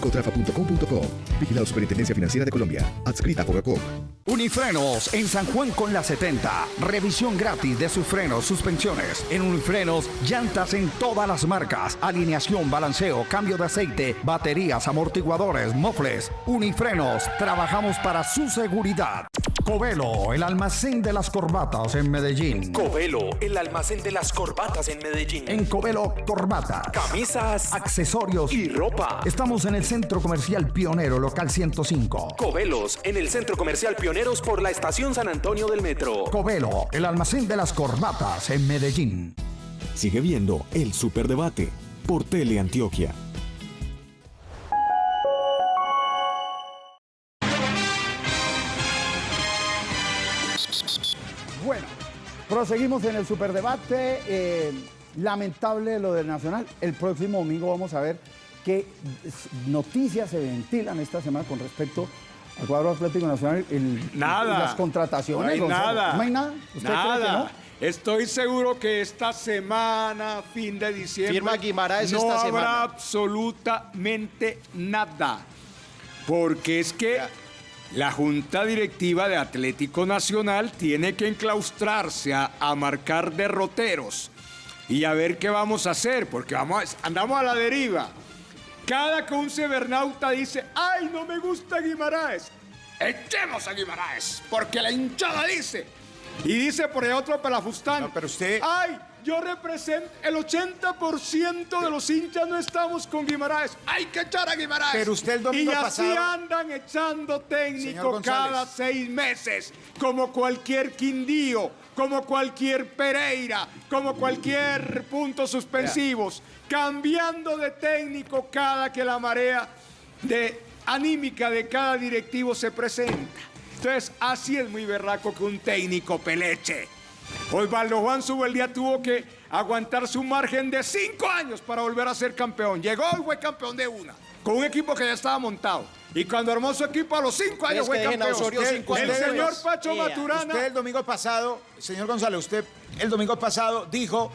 Cotrafa.com.co. Vigilado Superintendencia Financiera de Colombia. Adscrita a Fogacop. Unifrenos en San Juan con la 70. Revisión gratis de sus frenos, suspensiones. En Unifrenos, llantas en todas las marcas. Alineación, balanceo, cambio de aceite, baterías, amortiguadores, mofles. Unifrenos, trabajamos para su seguridad. Covelo, el almacén de las corbatas en Medellín. Covelo, el almacén de las corbatas en Medellín. En Covelo, corbata. Camisas Accesorios y ropa. Estamos en el Centro Comercial Pionero, local 105. Covelos, en el Centro Comercial Pioneros por la Estación San Antonio del Metro. Covelo, el almacén de las corbatas en Medellín. Sigue viendo el Superdebate por Teleantioquia. Bueno, proseguimos en el superdebate. Eh, lamentable lo del Nacional. El próximo domingo vamos a ver qué noticias se ventilan esta semana con respecto al cuadro Atlético Nacional. el- Nada. las contrataciones. No hay nada. No hay nada. ¿Usted cree que Nada. no? Estoy seguro que esta semana, fin de diciembre, Firma Guimaraes no esta habrá semana. absolutamente nada. Porque es que la Junta Directiva de Atlético Nacional tiene que enclaustrarse a, a marcar derroteros y a ver qué vamos a hacer, porque vamos a- andamos a la deriva. Cada que un cibernauta dice, ¡ay, no me gusta Guimaraes! ¡Echemos a Guimaraes! Porque la hinchada dice. Y dice por ahí otro pelafustán. No, pero usted- ¡Ay! Yo represento. El 80% de los hinchas no estamos con Guimaraes. ¡Hay que echar a Guimaraes! Pero usted el domingo Y así pasado- andan echando técnico cada seis meses. Como cualquier Quindío, como cualquier Pereira, como cualquier puntos suspensivos. Cambiando de técnico cada que la marea de anímica de cada directivo se presenta. Entonces, así es muy berraco que un técnico peleche. Osvaldo Juan Subeldía tuvo que aguantar su margen de cinco años para volver a ser campeón. Llegó y fue campeón de una, con un equipo que ya estaba montado. Y cuando armó su equipo a los cinco años fue campeón. Osorio Usted- cinco el señor. Pacho Yeah. Maturana. Usted el domingo pasado, señor González, usted el domingo pasado dijo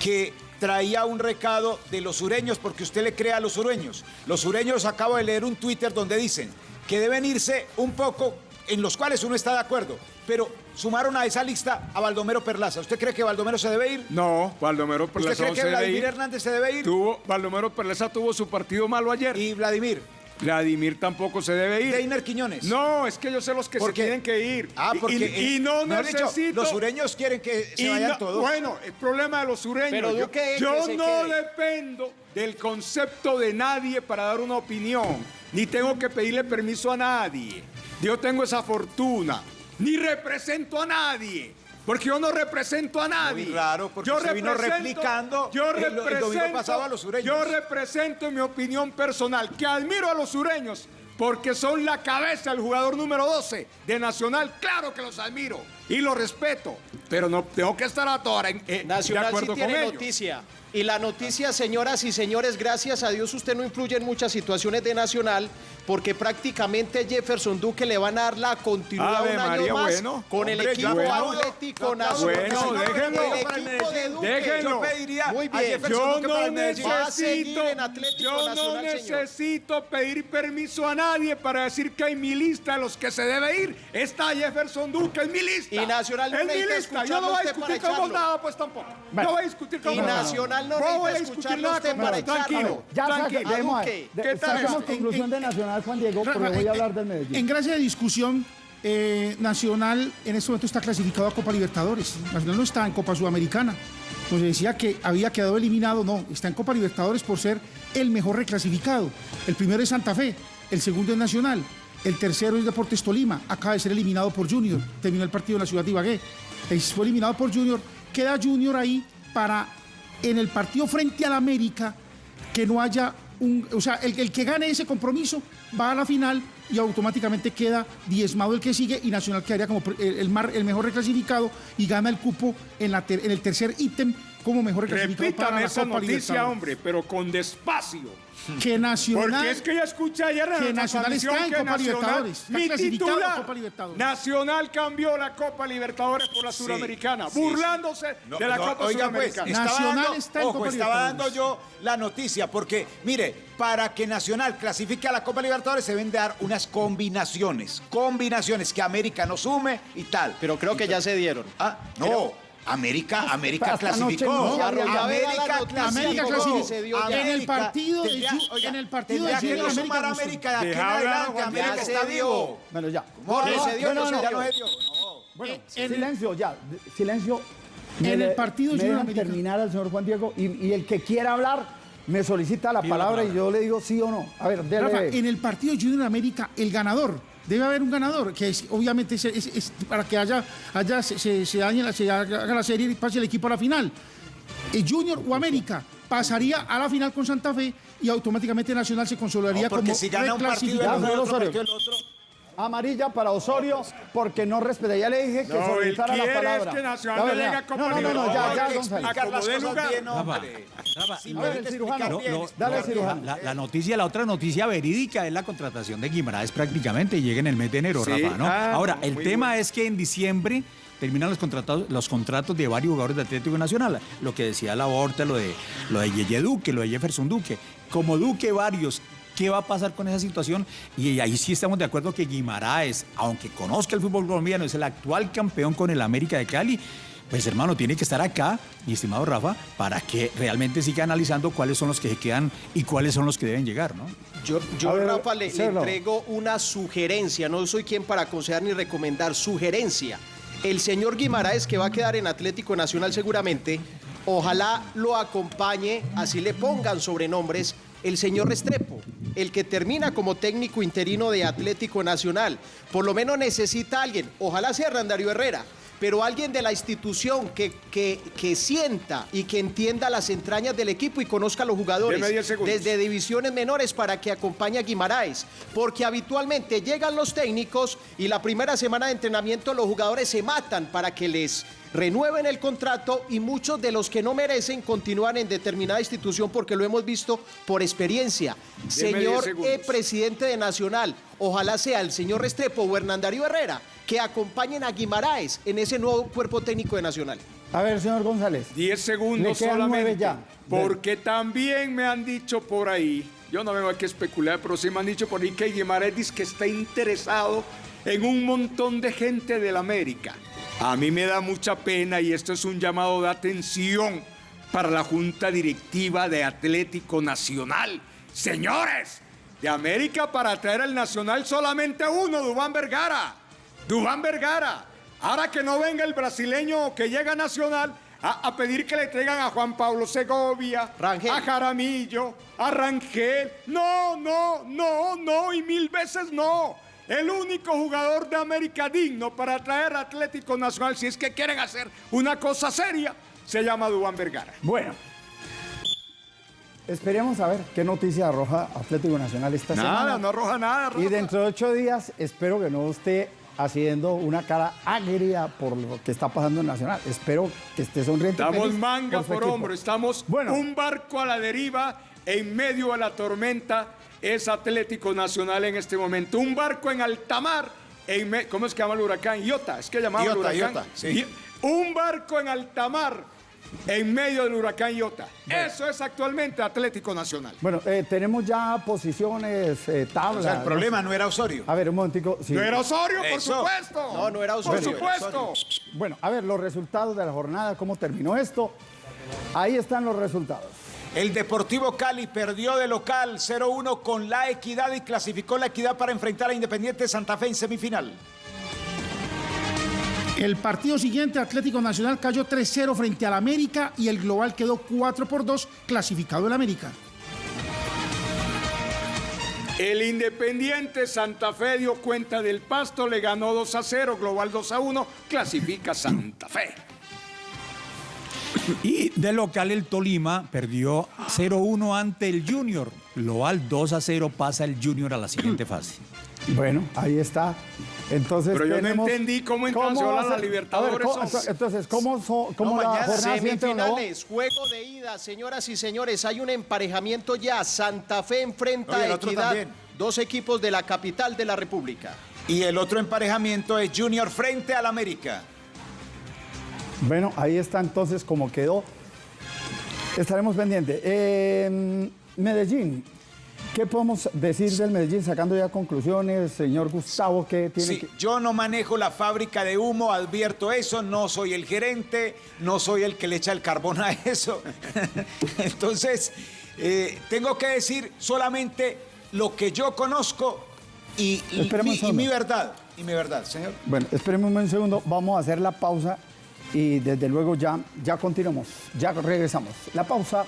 que traía un recado de los sureños porque usted le cree a los sureños. Los sureños acabo de leer un Twitter donde dicen que deben irse un poco en los cuales uno está de acuerdo, pero sumaron a esa lista a Baldomero Perlaza. ¿Usted cree que Baldomero se debe ir? No, Baldomero ¿Usted Perleza cree no que se debe Vladimir ir. Hernández se debe ir? Tuvo, Baldomero Perleza tuvo su partido malo ayer. Y Vladimir. Vladimir tampoco se debe ir. Deiner Quiñones. No, es que yo sé los que ¿Por se qué? tienen que ir. Ah, Y- porque y, y eh, no dicho, necesito. los sureños quieren que se y vayan no- todos. Bueno, el problema de los sureños. Pero yo Duque, yo no quede. dependo del concepto de nadie para dar una opinión, ni tengo que pedirle permiso a nadie. Yo tengo esa fortuna, ni represento a nadie. Porque yo no represento a nadie. Muy raro, porque yo usted vino replicando yo el- el domingo represento- pasado a los sureños. Yo represento en mi opinión personal que admiro a los sureños porque son la cabeza, el jugador número 12 de Nacional. Claro que los admiro y los respeto, pero no tengo que estar a toda hora en- eh, de Nacional sí acuerdo con tiene ellos. noticia. Y la noticia, señoras y señores, gracias a Dios usted no influye en muchas situaciones de Nacional, porque prácticamente Jefferson Duque le van a dar la continuidad Ave un año María, más bueno. con el Hombre, equipo yo aplaudo, Atlético. Nacional. Bueno, déjenlo. El equipo de Duque. Déjenlo. Yo pediría Muy a bien. Jefferson Yo Duque para no el. Va a seguir necesito, en Atlético yo no Nacional, señor. necesito pedir permiso a nadie para decir que en mi lista de los que se debe ir está Jefferson Duque, en mi lista. Y Nacional no en mi lista. Yo no voy a para discutir con vos nada, pues tampoco. Bueno. No voy a discutir con Y vos nada. Nacional no voy a necesita discutir escucharlo nada usted con para vos. Tranquilo. Ya tranquilo. de- ¿Qué tal esto? conclusión de Nacional, Juan Diego, voy en- a hablar del Medellín. En gracia de discusión, eh, Nacional en este momento está clasificado a Copa Libertadores. Nacional no está en Copa Sudamericana. Pues decía que había quedado eliminado, no, está en Copa Libertadores por ser el mejor reclasificado. El primero es Santa Fe, el segundo es Nacional, el tercero es Deportes Tolima, acaba de ser eliminado por Junior, terminó el partido en la ciudad de Ibagué, Eh, fue eliminado por Junior, queda Junior ahí para en el partido frente al América que no haya un, o sea, el, el que gane ese compromiso va a la final y automáticamente queda diezmado el que sigue y Nacional quedaría como el, el mar- el mejor reclasificado y gana el cupo en, la ter- en el tercer ítem como mejor reclasificado para Repítame la esa Copa noticia, Libertadores. hombre, pero con despacio. Que Nacional Porque es que ya escuché ayer en que la Nacional está en que Copa Nacional, Libertadores, está mi titular, Copa Libertadores. Nacional cambió la Copa Libertadores por la Sí, Suramericana, sí, burlándose No, de la no, Copa oiga, pues, Suramericana. estaba Nacional dando, está en ojo, Copa estaba dando Libertadores. yo la noticia, porque, mire, para que Nacional clasifique a la Copa Libertadores se deben dar unas combinaciones, combinaciones que América no sume y tal. Pero creo que ya se dieron. Ah, no. América, América clasificó. no, América noticia, América clasificó. En el partido de tendría- Ju- oiga, en el partido de que no América sumar a América de aquí en adelante. América está Ya se dio. vivo. Bueno, ya. Jorge, se dio, no, no, no, ya no. no se dio. No. Bueno, en- silencio ya, silencio. Me En el partido me dejan América. terminar al señor Juan Diego y, y el que quiera hablar me solicita la palabra y yo le digo sí o no. A ver, dele. Rafa, en el partido Junior América, el ganador, debe haber un ganador, que es, obviamente es, es- es para que haya, haya se, se, se dañe la, se haga la serie y pase el equipo a la final. El Junior o América pasaría a la final con Santa Fe y automáticamente Nacional se consolidaría No, porque como si gana un partido otro partido el otro. Amarilla para Osorio porque no respeta. Ya le dije que No, solicitara la palabra. es que Nacional A ver, le ya. llegue a Copa No, no, no, no, ya, ya, cirujano. No, no, Dale, no, cirujano. La, la noticia, la otra noticia verídica es la contratación de Guimaraes prácticamente y llega en el mes de enero, Sí, Rafa, ¿no? ah, Ahora, el tema bueno. es que en diciembre terminan los contratos, los contratos de varios jugadores de Atlético Nacional. Lo que decía la Horta, lo de, lo de Yeye Duque, lo de Jefferson Duque. Como Duque, varios. ¿Qué va a pasar con esa situación? Y ahí sí estamos de acuerdo que Guimaraes, aunque conozca el fútbol colombiano, es el actual campeón con el América de Cali. Pues hermano, tiene que estar acá, mi estimado Rafa, para que realmente siga analizando cuáles son los que se quedan y cuáles son los que deben llegar, ¿no? Yo, yo ver, Rafa, le, le entrego una sugerencia. No soy quien para aconsejar ni recomendar. Sugerencia. El señor Guimaraes, que va a quedar en Atlético Nacional seguramente, ojalá lo acompañe, así le pongan sobrenombres, el señor Restrepo, el que termina como técnico interino de Atlético Nacional. Por lo menos necesita alguien, ojalá sea Randario Herrera, pero alguien de la institución que, que, que sienta y que entienda las entrañas del equipo y conozca a los jugadores Deme 10 segundos. desde divisiones menores para que acompañe a Guimaraes, porque habitualmente llegan los técnicos y la primera semana de entrenamiento los jugadores se matan para que les renueven el contrato y muchos de los que no merecen continúan en determinada institución porque lo hemos visto por experiencia. Deme Señor 10 segundos. eh, presidente de Nacional, ojalá sea el señor Restrepo o Hernandario Herrera que acompañen a Guimaraes en ese nuevo cuerpo técnico de Nacional. A ver, señor González. 10 segundos Le quedan solamente. nueve ya. Porque también me han dicho por ahí, yo no vengo aquí a especular, pero sí me han dicho por ahí que Guimaraes dice que está interesado en un montón de gente del América. A mí me da mucha pena y esto es un llamado de atención para la Junta Directiva de Atlético Nacional. Señores, de América para traer al Nacional solamente uno, Dubán Vergara. Dubán Vergara. Ahora que no venga el brasileño que llega a Nacional a, a pedir que le traigan a Juan Pablo Segovia, Rangel. a Jaramillo, a Rangel. No, no, no, no y mil veces no. El único jugador de América digno para traer a Atlético Nacional, si es que quieren hacer una cosa seria, se llama Dubán Vergara. Bueno, esperemos a ver qué noticia arroja Atlético Nacional esta Nada, semana. no arroja nada. Y dentro de ocho días espero que no esté haciendo una cara agria por lo que está pasando en Nacional. Espero que esté sonriente. y Estamos manga por equipo. hombro, estamos Bueno. un barco a la deriva en medio de la tormenta. Es Atlético Nacional en este momento. Un barco en alta mar. En ¿Cómo es que llama el huracán? Iota, es que llamaba el Iota, huracán. Iota, sí. I- Un barco en alta mar en medio del huracán Iota. Eso es actualmente Atlético Nacional. Bueno, eh, tenemos ya posiciones, eh, tablas. O sea, el problema no era Osorio. A ver, un momentico. sí. No era Osorio, por Eso. supuesto. No, no era Por Osorio, era supuesto. Bueno, a ver, los resultados de la jornada, cómo terminó esto. Ahí están los resultados. El Deportivo Cali perdió de local 0-1 con la Equidad y clasificó la Equidad para enfrentar a Independiente Santa Fe en semifinal. El partido siguiente, Atlético Nacional cayó 3-0 frente al América y el global quedó 4 por 2 clasificado el América. El Independiente Santa Fe dio cuenta del pasto, le ganó 2 a 0, global 2 a 1, clasifica Santa Fe. Y de local el Tolima perdió 0-1 ante el Junior. Global 2 a 0 pasa el Junior a la siguiente fase. Bueno, ahí está. Entonces Pero yo no entendí cómo en ¿Cómo Nacional va a la? Libertadores A ver, ¿cómo- son- entonces, ¿cómo, son- cómo No, la mañana jornada siguiente, don Leo? semifinales, juego de ida, señoras y señores, hay un emparejamiento ya. Santa Fe enfrenta a Equidad, dos equipos de la capital de la República. Y el otro emparejamiento es Junior frente al América. Bueno, ahí está entonces como quedó. Estaremos pendientes. Eh, Medellín. ¿Qué podemos decir del Medellín sacando ya conclusiones, señor Gustavo? ¿Qué tiene Sí, que- yo no manejo la fábrica de humo, advierto eso, no soy el gerente, no soy el que le echa el carbón a eso. Entonces, eh, tengo que decir solamente lo que yo conozco y, y mi, y segundo. mi verdad. Y mi verdad, señor. Bueno, espérenme un segundo, vamos a hacer la pausa y desde luego ya, ya continuamos, ya regresamos. La pausa.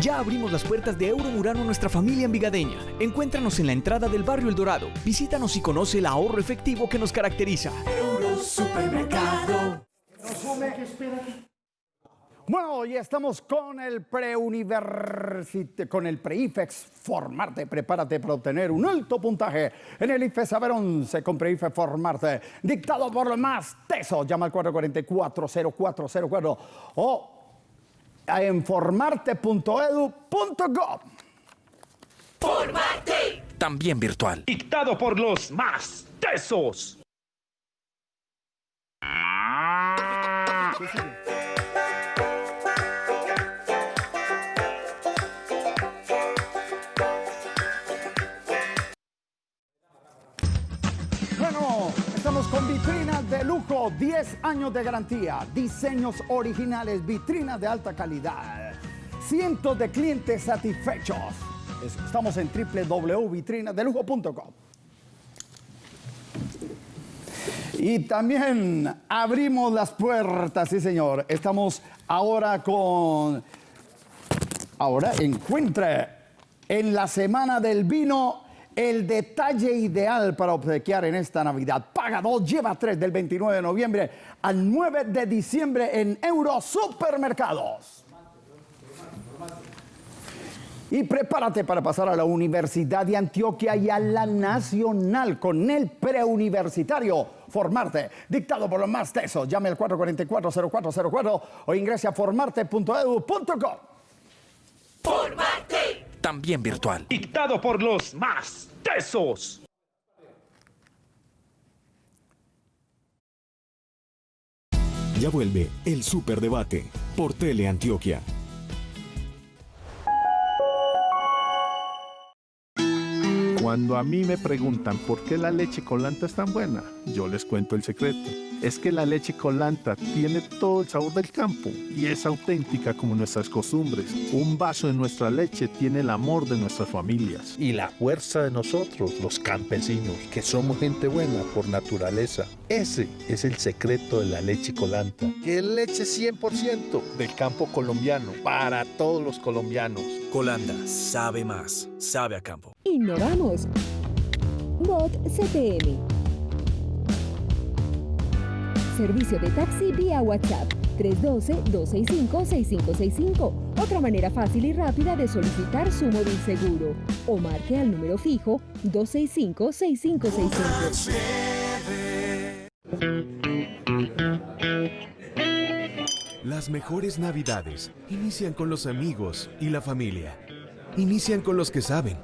Ya abrimos las puertas de Euromurano a nuestra familia envigadeña. Encuéntranos en la entrada del barrio El Dorado. Visítanos y conoce el ahorro efectivo que nos caracteriza. Supermercado. Bueno, ya estamos con el preuniversite, con el preIFEX Formarte. Prepárate para obtener un alto puntaje en el IFE Saber 11 con preIFE Formarte, dictado por los más tesos. Llama al 444-0404 o en formarte.edu.gov. También virtual. Dictado por los más tesos. Bueno, con vitrinas de lujo, 10 años de garantía, diseños originales, vitrinas de alta calidad, cientos de clientes satisfechos. Estamos en www.vitrinadelujo.com. Y también abrimos las puertas, sí señor. Estamos ahora con... Ahora encuentre en la semana del vino el detalle ideal para obsequiar en esta Navidad. Paga dos, lleva tres del 29 de noviembre al 9 de diciembre en Euro Supermercados. Y prepárate para pasar a la Universidad de Antioquia y a la Nacional con el preuniversitario Formarte, dictado por los más tesos. Llame al 444-0404 o ingrese a formarte.edu.com. ¡Formarte! También virtual. Dictado por los más tesos. Ya vuelve el Superdebate por Tele Cuando a mí me preguntan por qué la leche colanta es tan buena, yo les cuento el secreto. Es que la leche colanta tiene todo el sabor del campo y es auténtica como nuestras costumbres. Un vaso de nuestra leche tiene el amor de nuestras familias. Y la fuerza de nosotros, los campesinos, que somos gente buena por naturaleza. Ese es el secreto de la leche colanta, que es leche 100% del campo colombiano, para todos los colombianos. Colanda sabe más, sabe a campo. Innovamos. Bot CTM. Servicio de taxi vía WhatsApp 312-265-6565. Otra manera fácil y rápida de solicitar su móvil seguro. O marque al número fijo 265-6565. Las mejores navidades inician con los amigos y la familia. Inician con los que saben.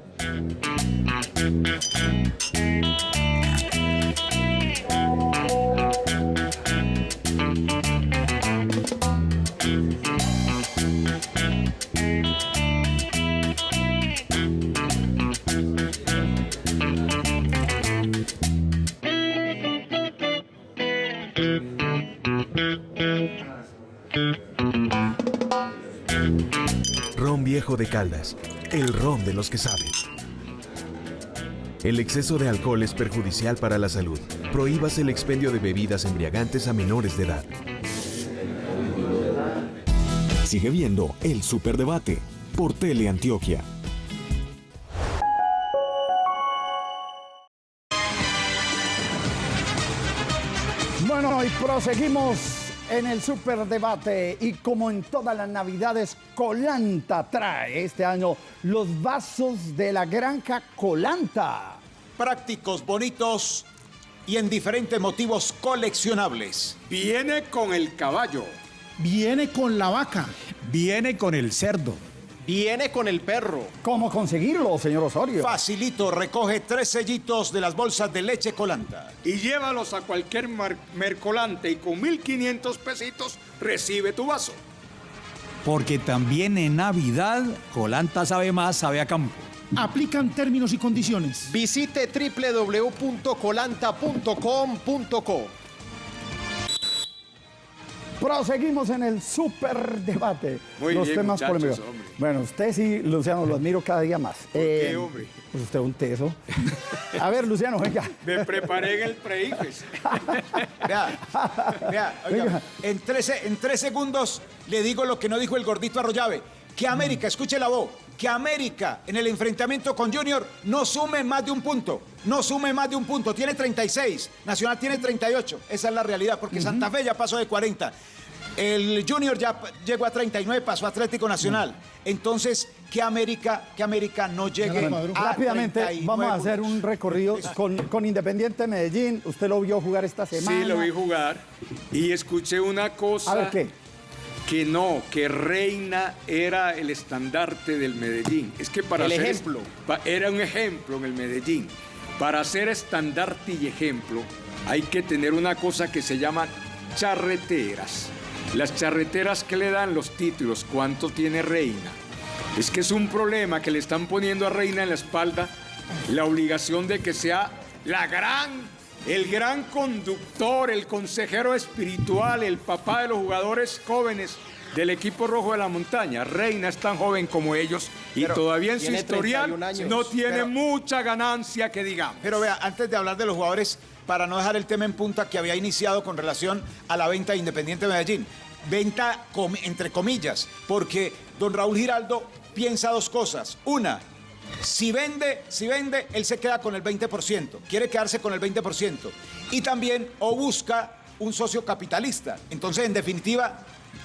Caldas, el ron de los que saben. El exceso de alcohol es perjudicial para la salud. Prohíbas el expendio de bebidas embriagantes a menores de edad. Sigue viendo el Superdebate por Tele Antioquia. Bueno, y proseguimos en el superdebate y como en todas las navidades, Colanta trae este año los vasos de la granja Colanta. Prácticos, bonitos y en diferentes motivos coleccionables. Viene con el caballo. Viene con la vaca. Viene con el cerdo. Viene con el perro. ¿Cómo conseguirlo, señor Osorio? Facilito, recoge tres sellitos de las bolsas de leche colanta. Y llévalos a cualquier mercolante y con 1.500 pesitos recibe tu vaso. Porque también en Navidad, Colanta sabe más, sabe a campo. Aplican términos y condiciones. Visite www.colanta.com.co. Proseguimos en el superdebate. Muy los bien, temas polémicos. hombre. Bueno, usted sí, Luciano, lo admiro cada día más. Eh, qué, hombre? Pues usted es un teso. A ver, Luciano, venga. Me preparé en el pre-IFES. Vea, vea, oiga, Venga. en tres, en tres segundos le digo lo que no dijo el gordito Arroyave. Que América, escuche la voz, que América en el enfrentamiento con Junior no sume más de un punto. No sume más de un punto. Tiene 36. Nacional tiene 38. Esa es la realidad, porque Santa Fe ya pasó de 40. El Junior ya llegó a 39, pasó a Atlético Nacional. Entonces, que América, que América no llegue a rápidamente 39 vamos a hacer un recorrido con, con Independiente Medellín. Usted lo vio jugar esta semana. Sí, lo vi jugar. Y escuché una cosa. A ver, ¿qué? Que no, que Reina era el estandarte del Medellín. Es que para El ser ejemplo. era un ejemplo en el Medellín. Para ser estandarte y ejemplo, hay que tener una cosa que se llama charreteras. Las charreteras que le dan los títulos, ¿cuánto tiene Reina? Es que es un problema que le están poniendo a Reina en la espalda la obligación de que sea la gran, el gran conductor, el consejero espiritual, el papá de los jugadores jóvenes del equipo rojo de la montaña. Reina es tan joven como ellos y Pero todavía en su historial 31 años. no tiene Pero- mucha ganancia que digamos. Pero vea, antes de hablar de los jugadores, para no dejar el tema en punta que había iniciado con relación a la venta de Independiente Medellín. Venta com- entre comillas, porque don Raúl Giraldo piensa dos cosas. Una, si vende, si vende, él se queda con el 20%, quiere quedarse con el 20%. Y también o busca un socio capitalista. Entonces, en definitiva,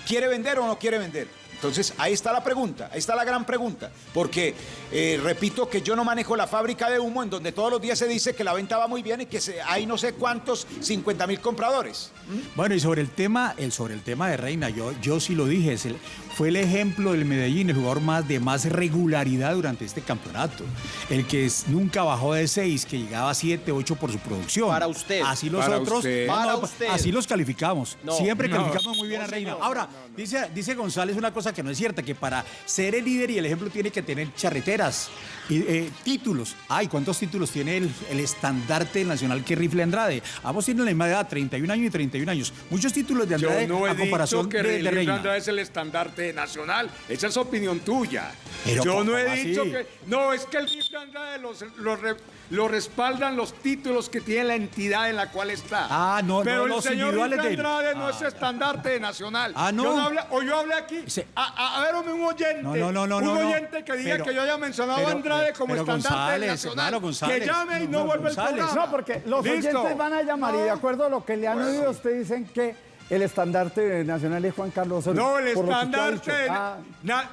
¿quiere vender o no quiere vender? Entonces, ahí está la pregunta, ahí está la gran pregunta. Porque, eh, repito que yo no manejo la fábrica de humo en donde todos los días se dice que la venta va muy bien y que se- hay no sé cuántos 50 mil compradores. Bueno, y sobre el tema, el, sobre el tema de Reina, yo, yo sí lo dije, es el- fue el ejemplo del Medellín, el jugador más de más regularidad durante este campeonato. El que es- nunca bajó de 6, que llegaba a 7, 8 por su producción. Para usted. Así los Para otros. usted. no, Para no, usted. Así los calificamos. No. Siempre No. calificamos muy bien No, a Reina. Ahora, Dice, dice González una cosa que no es cierta, que para ser el líder y el ejemplo tiene que tener charreteras y eh, títulos. Ay, ¿cuántos títulos tiene el, el estandarte nacional que rifle Andrade? Ambos tienen la misma edad, 31 años y 31 años. Muchos títulos de Yo Andrade no he a comparación dicho que de, de Reina. Andrade es el estandarte nacional. Esa es opinión tuya. Pero Yo no ¿cómo he así? dicho que... No, es que el Rifle Andrade los, los re- lo respaldan los títulos que tiene la entidad en la cual está. Ah, no, Pero no, el los señor individuales Rifle de. Andrade no Ah, es estandarte nacional. Ah, ¿no? Yo hablé- o yo hablé aquí... Se- A, a- a ver, un oyente. No, no, no, no, un no, no. oyente que diga Pero- que yo haya mencionado pero- a Andrade como pero estandarte González, nacional. hermano González. Que llame y no, No, vuelva el programa. No, porque los Listo. oyentes van a llamar y de acuerdo a lo que le han oído, usted dicen que el estandarte nacional es Juan Carlos Osorio. No, el estandarte. Ah,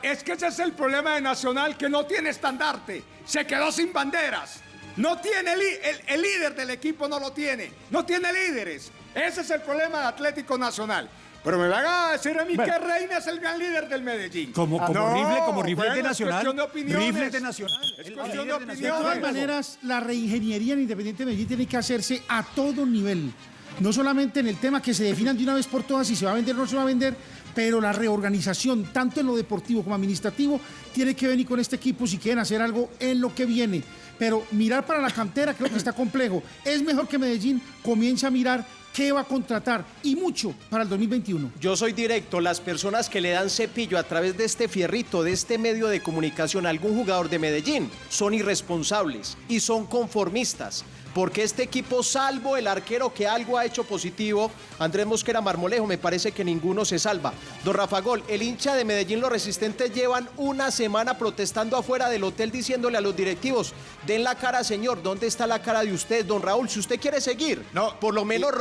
es que ese es el problema de Nacional, que no tiene estandarte. Se quedó sin banderas. No tiene el, el líder del equipo, no lo tiene. No tiene líderes. Ese es el problema de Atlético Nacional. Pero me van a decir a mí Bueno. que Reina es el gran líder del Medellín. Como, como No, rifle, como rifle bueno, de es Nacional. cuestión de opiniones. Rifle de Nacional. Es cuestión de de De todas maneras, la reingeniería en Independiente Medellín tiene que hacerse a todo nivel. No solamente en el tema que se definan de una vez por todas si se va a vender o no se va a vender, pero la reorganización, tanto en lo deportivo como administrativo, tiene que venir con este equipo si quieren hacer algo en lo que viene. Pero mirar para la cantera creo que está complejo. Es mejor que Medellín comience a mirar qué va a contratar y mucho para el 2021. Yo soy directo, las personas que le dan cepillo a través de este fierrito, de este medio de comunicación a algún jugador de Medellín, son irresponsables y son conformistas. Porque este equipo, salvo el arquero que algo ha hecho positivo, Andrés Mosquera Marmolejo, me parece que ninguno se salva. Don Rafa Gol, el hincha de Medellín, los resistentes llevan una semana protestando afuera del hotel diciéndole a los directivos, den la cara, señor, ¿dónde está la cara de usted? Don Raúl, si usted quiere seguir, No, por lo menos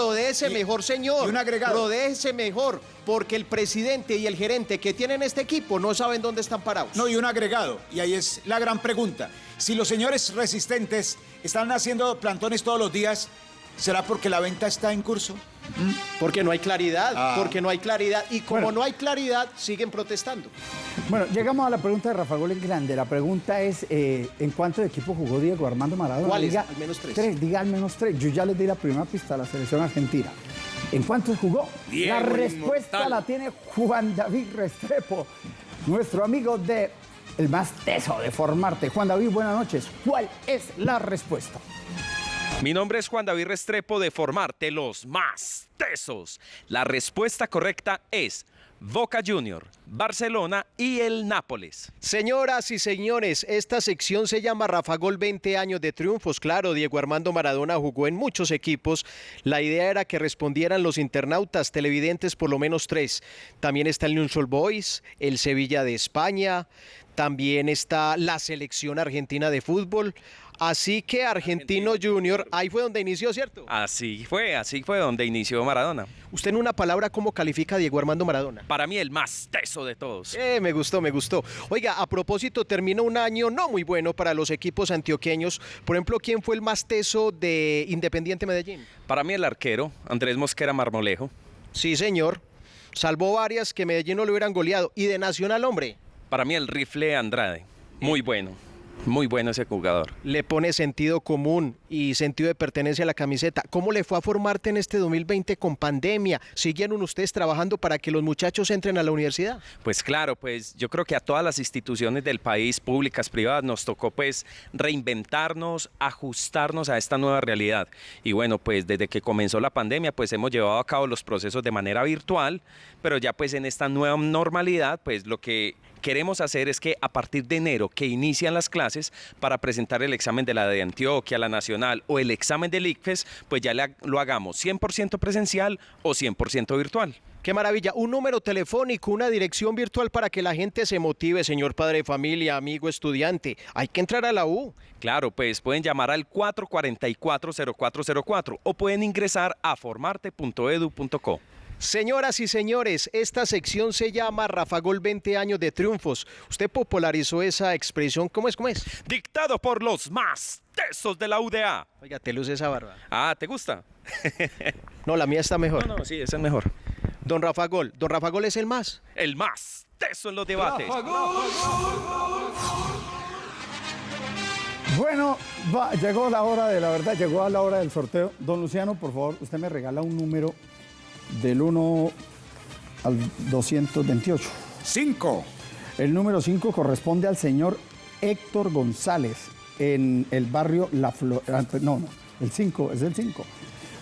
y- mejor, señor. y un agregado. Rodéese mejor, porque el presidente y el gerente que tienen este equipo no saben dónde están parados. No, y un agregado, y ahí es la gran pregunta. Si los señores resistentes están haciendo plantones todos los días, ¿será porque la venta está en curso? Porque no hay claridad, Ah. porque no hay claridad. Y como Bueno. no hay claridad, siguen protestando. Bueno, llegamos a la pregunta de Rafa en grande. La pregunta es, eh, ¿en cuántos equipos jugó Diego Armando Maradona? Al menos tres. Tres, diga al menos tres. Yo ya les di la primera pista a la selección argentina. ¿En cuántos jugó? Diego, la respuesta inmortal. la tiene Juan David Restrepo, nuestro amigo de el más teso de formarte. Juan David, buenas noches. ¿Cuál es la respuesta? Mi nombre es Juan David Restrepo de Formarte los más tesos. La respuesta correcta es Boca Junior, Barcelona y el Nápoles. Señoras y señores, esta sección se llama Rafa Gol 20 años de triunfos. Claro, Diego Armando Maradona jugó en muchos equipos. La idea era que respondieran los internautas televidentes por lo menos tres. También está el Newell's Boys, el Sevilla de España, también está la selección argentina de fútbol. Así que Argentino Junior, ahí fue donde inició, ¿cierto? Así fue, así fue donde inició Maradona. Usted en una palabra, ¿cómo califica a Diego Armando Maradona? Para mí el más teso de todos. Eh, me gustó, me gustó. Oiga, a propósito, terminó un año no muy bueno para los equipos antioqueños. Por ejemplo, ¿quién fue el más teso de Independiente Medellín? Para mí el arquero, Andrés Mosquera Marmolejo. Sí, señor. Salvó varias que Medellín no le hubieran goleado. Y de Nacional, hombre, Para mí el rifle Andrade. Muy bueno, muy bueno ese jugador. le pone sentido común y sentido de pertenencia a la camiseta. ¿Cómo le fue a formarte en este 2020 con pandemia? ¿Siguieron ustedes trabajando para que los muchachos entren a la universidad? Pues claro, pues yo creo que a todas las instituciones del país, públicas, privadas, nos tocó pues reinventarnos, ajustarnos a esta nueva realidad. Y bueno, pues desde que comenzó la pandemia, pues hemos llevado a cabo los procesos de manera virtual, pero ya pues en esta nueva normalidad, pues lo que queremos hacer es que a partir de enero que inician las clases, para presentar el examen de la de Antioquia, la nacional o el examen del ICFES, pues ya lo hagamos 100% presencial o 100% virtual. Qué maravilla. Un número telefónico, una dirección virtual para que la gente se motive, señor padre de familia, amigo, estudiante. Hay que entrar a la U. Claro, pues pueden llamar al 444-0404 o pueden ingresar a formarte.edu.co. Señoras y señores, esta sección se llama Rafa Gol 20 años de triunfos. Usted popularizó esa expresión, ¿cómo es? ¿Cómo es? Dictado por los más tesos de la UDA. Oiga, te luce esa barba. Ah, ¿te gusta? No, la mía está mejor. No, no, sí, ese es mejor. Don Rafa Gol, Don Rafa Gol es el más. El más teso en los debates. Bueno, va, llegó la hora de la verdad, llegó a la hora del sorteo. Don Luciano, por favor, usted me regala un número del 1 al 228. 5. El número 5 corresponde al señor Héctor González en el barrio La Flor. No, no, el 5, es el 5.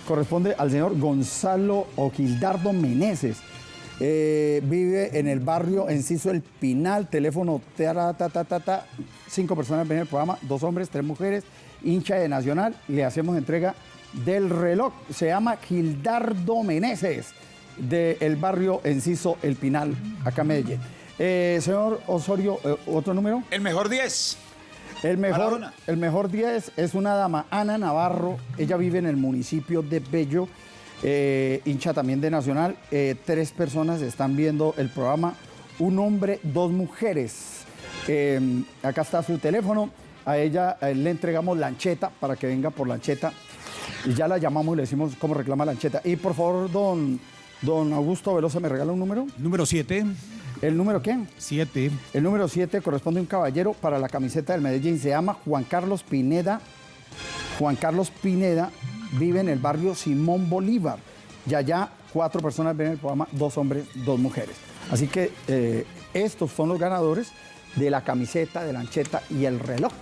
Corresponde al señor Gonzalo Oquildardo Meneses. Eh, vive en el barrio Enciso El Pinal, teléfono ta, ta, ta, ta, ta. Cinco personas ven el programa, dos hombres, tres mujeres, hincha de Nacional. Le hacemos entrega del reloj. Se llama Gildardo Meneses, del barrio Enciso El Pinal, acá en Medellín. Eh, señor Osorio, eh, ¿otro número? El mejor 10. El mejor, el mejor 10 es una dama, Ana Navarro. Ella vive en el municipio de Bello, eh, hincha también de Nacional. Tres personas están viendo el programa, un hombre, dos mujeres. Eh, acá está su teléfono. A ella le entregamos lancheta para que venga por lancheta. Y ya la llamamos y le decimos cómo reclama lancheta. Y por favor, don, don Augusto Velosa, ¿me regala un número? Número 7. ¿El número qué? 7. El número 7 corresponde a un caballero para la camiseta del Medellín. Se llama Juan Carlos Pineda. Juan Carlos Pineda vive en el barrio Simón Bolívar. Y allá cuatro personas ven el programa, dos hombres, dos mujeres. Así que eh, estos son los ganadores de la camiseta, de la ancheta y el reloj.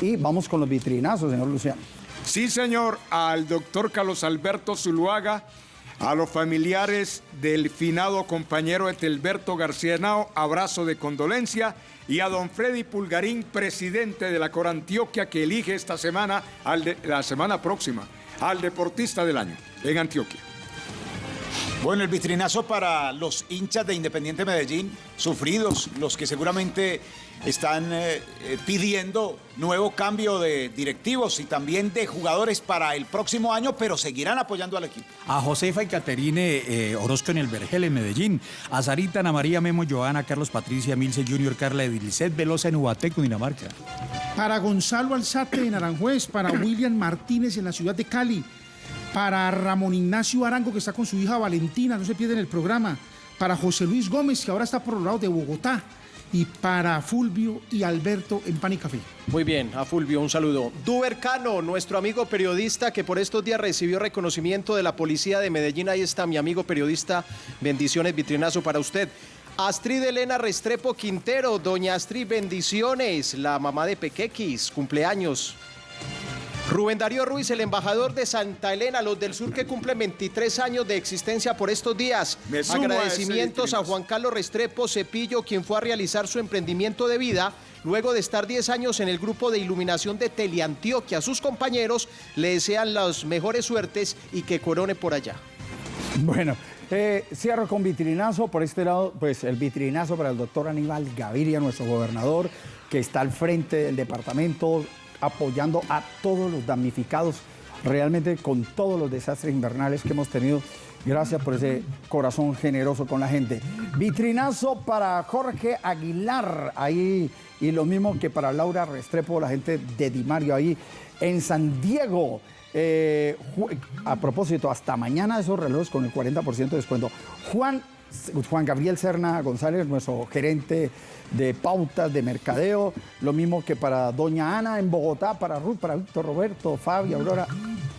Y vamos con los vitrinazos, señor Luciano. Sí, señor, al doctor Carlos Alberto Zuluaga, a los familiares del finado compañero Etelberto García Henao, abrazo de condolencia, y a don Freddy Pulgarín, presidente de la Cor Antioquia, que elige esta semana, al de- la semana próxima, al deportista del año en Antioquia. Bueno, el vitrinazo para los hinchas de Independiente Medellín, sufridos, los que seguramente están eh, eh, pidiendo nuevo cambio de directivos y también de jugadores para el próximo año, pero seguirán apoyando al equipo. A Josefa y Caterine eh, Orozco en el Vergel en Medellín. A Sarita, Ana María, Memo, Joana, Carlos Patricia, Milce Junior, Carla Edilicet, Velosa en Ubateco, Dinamarca. Para Gonzalo Alzate en Aranjuez, para William Martínez en la ciudad de Cali, para Ramón Ignacio Arango que está con su hija Valentina, no se pierden el programa, para José Luis Gómez que ahora está por los lados de Bogotá y para Fulvio y Alberto en Pan y Café. Muy bien, a Fulvio un saludo. Duber Cano, nuestro amigo periodista que por estos días recibió reconocimiento de la policía de Medellín. Ahí está mi amigo periodista. Bendiciones, vitrinazo para usted. Astrid Elena Restrepo Quintero, doña Astrid, bendiciones. La mamá de Pequequis, cumpleaños. Rubén Darío Ruiz, el embajador de Santa Elena, los del sur que cumplen 23 años de existencia por estos días. A Agradecimientos a. Juan Carlos Restrepo Cepillo, quien fue a realizar su emprendimiento de vida luego de estar 10 años en el grupo de iluminación de Teleantioquia. Sus compañeros le desean las mejores suertes y que corone por allá. Bueno, eh, cierro con vitrinazo. Por este lado, pues el vitrinazo para el doctor Aníbal Gaviria, nuestro gobernador, que está al frente del departamento apoyando a todos los damnificados, realmente con todos los desastres invernales que hemos tenido. Gracias por ese corazón generoso con la gente. Vitrinazo para Jorge Aguilar, ahí, y lo mismo que para Laura Restrepo, la gente de Dimario ahí en San Diego. Eh, a propósito, hasta mañana esos relojes con el 40% de descuento. Juan, Juan Gabriel Serna González, nuestro gerente de pautas de mercadeo, lo mismo que para Doña Ana en Bogotá, para Ruth, para Víctor Roberto, Fabio, Aurora.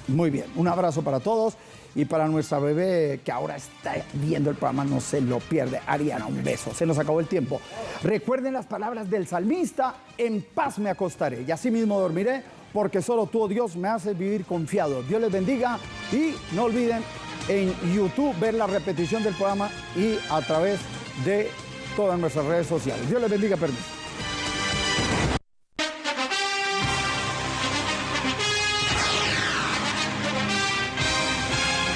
Muy bien, un abrazo para todos y para nuestra bebé que ahora está viendo el programa, no se lo pierde. Ariana, un beso, se nos acabó el tiempo. Recuerden las palabras del salmista, en paz me acostaré y así mismo dormiré porque solo tú, oh Dios, me haces vivir confiado. Dios les bendiga y no olviden en YouTube ver la repetición del programa y a través de todas nuestras redes sociales. Dios les bendiga, permiso.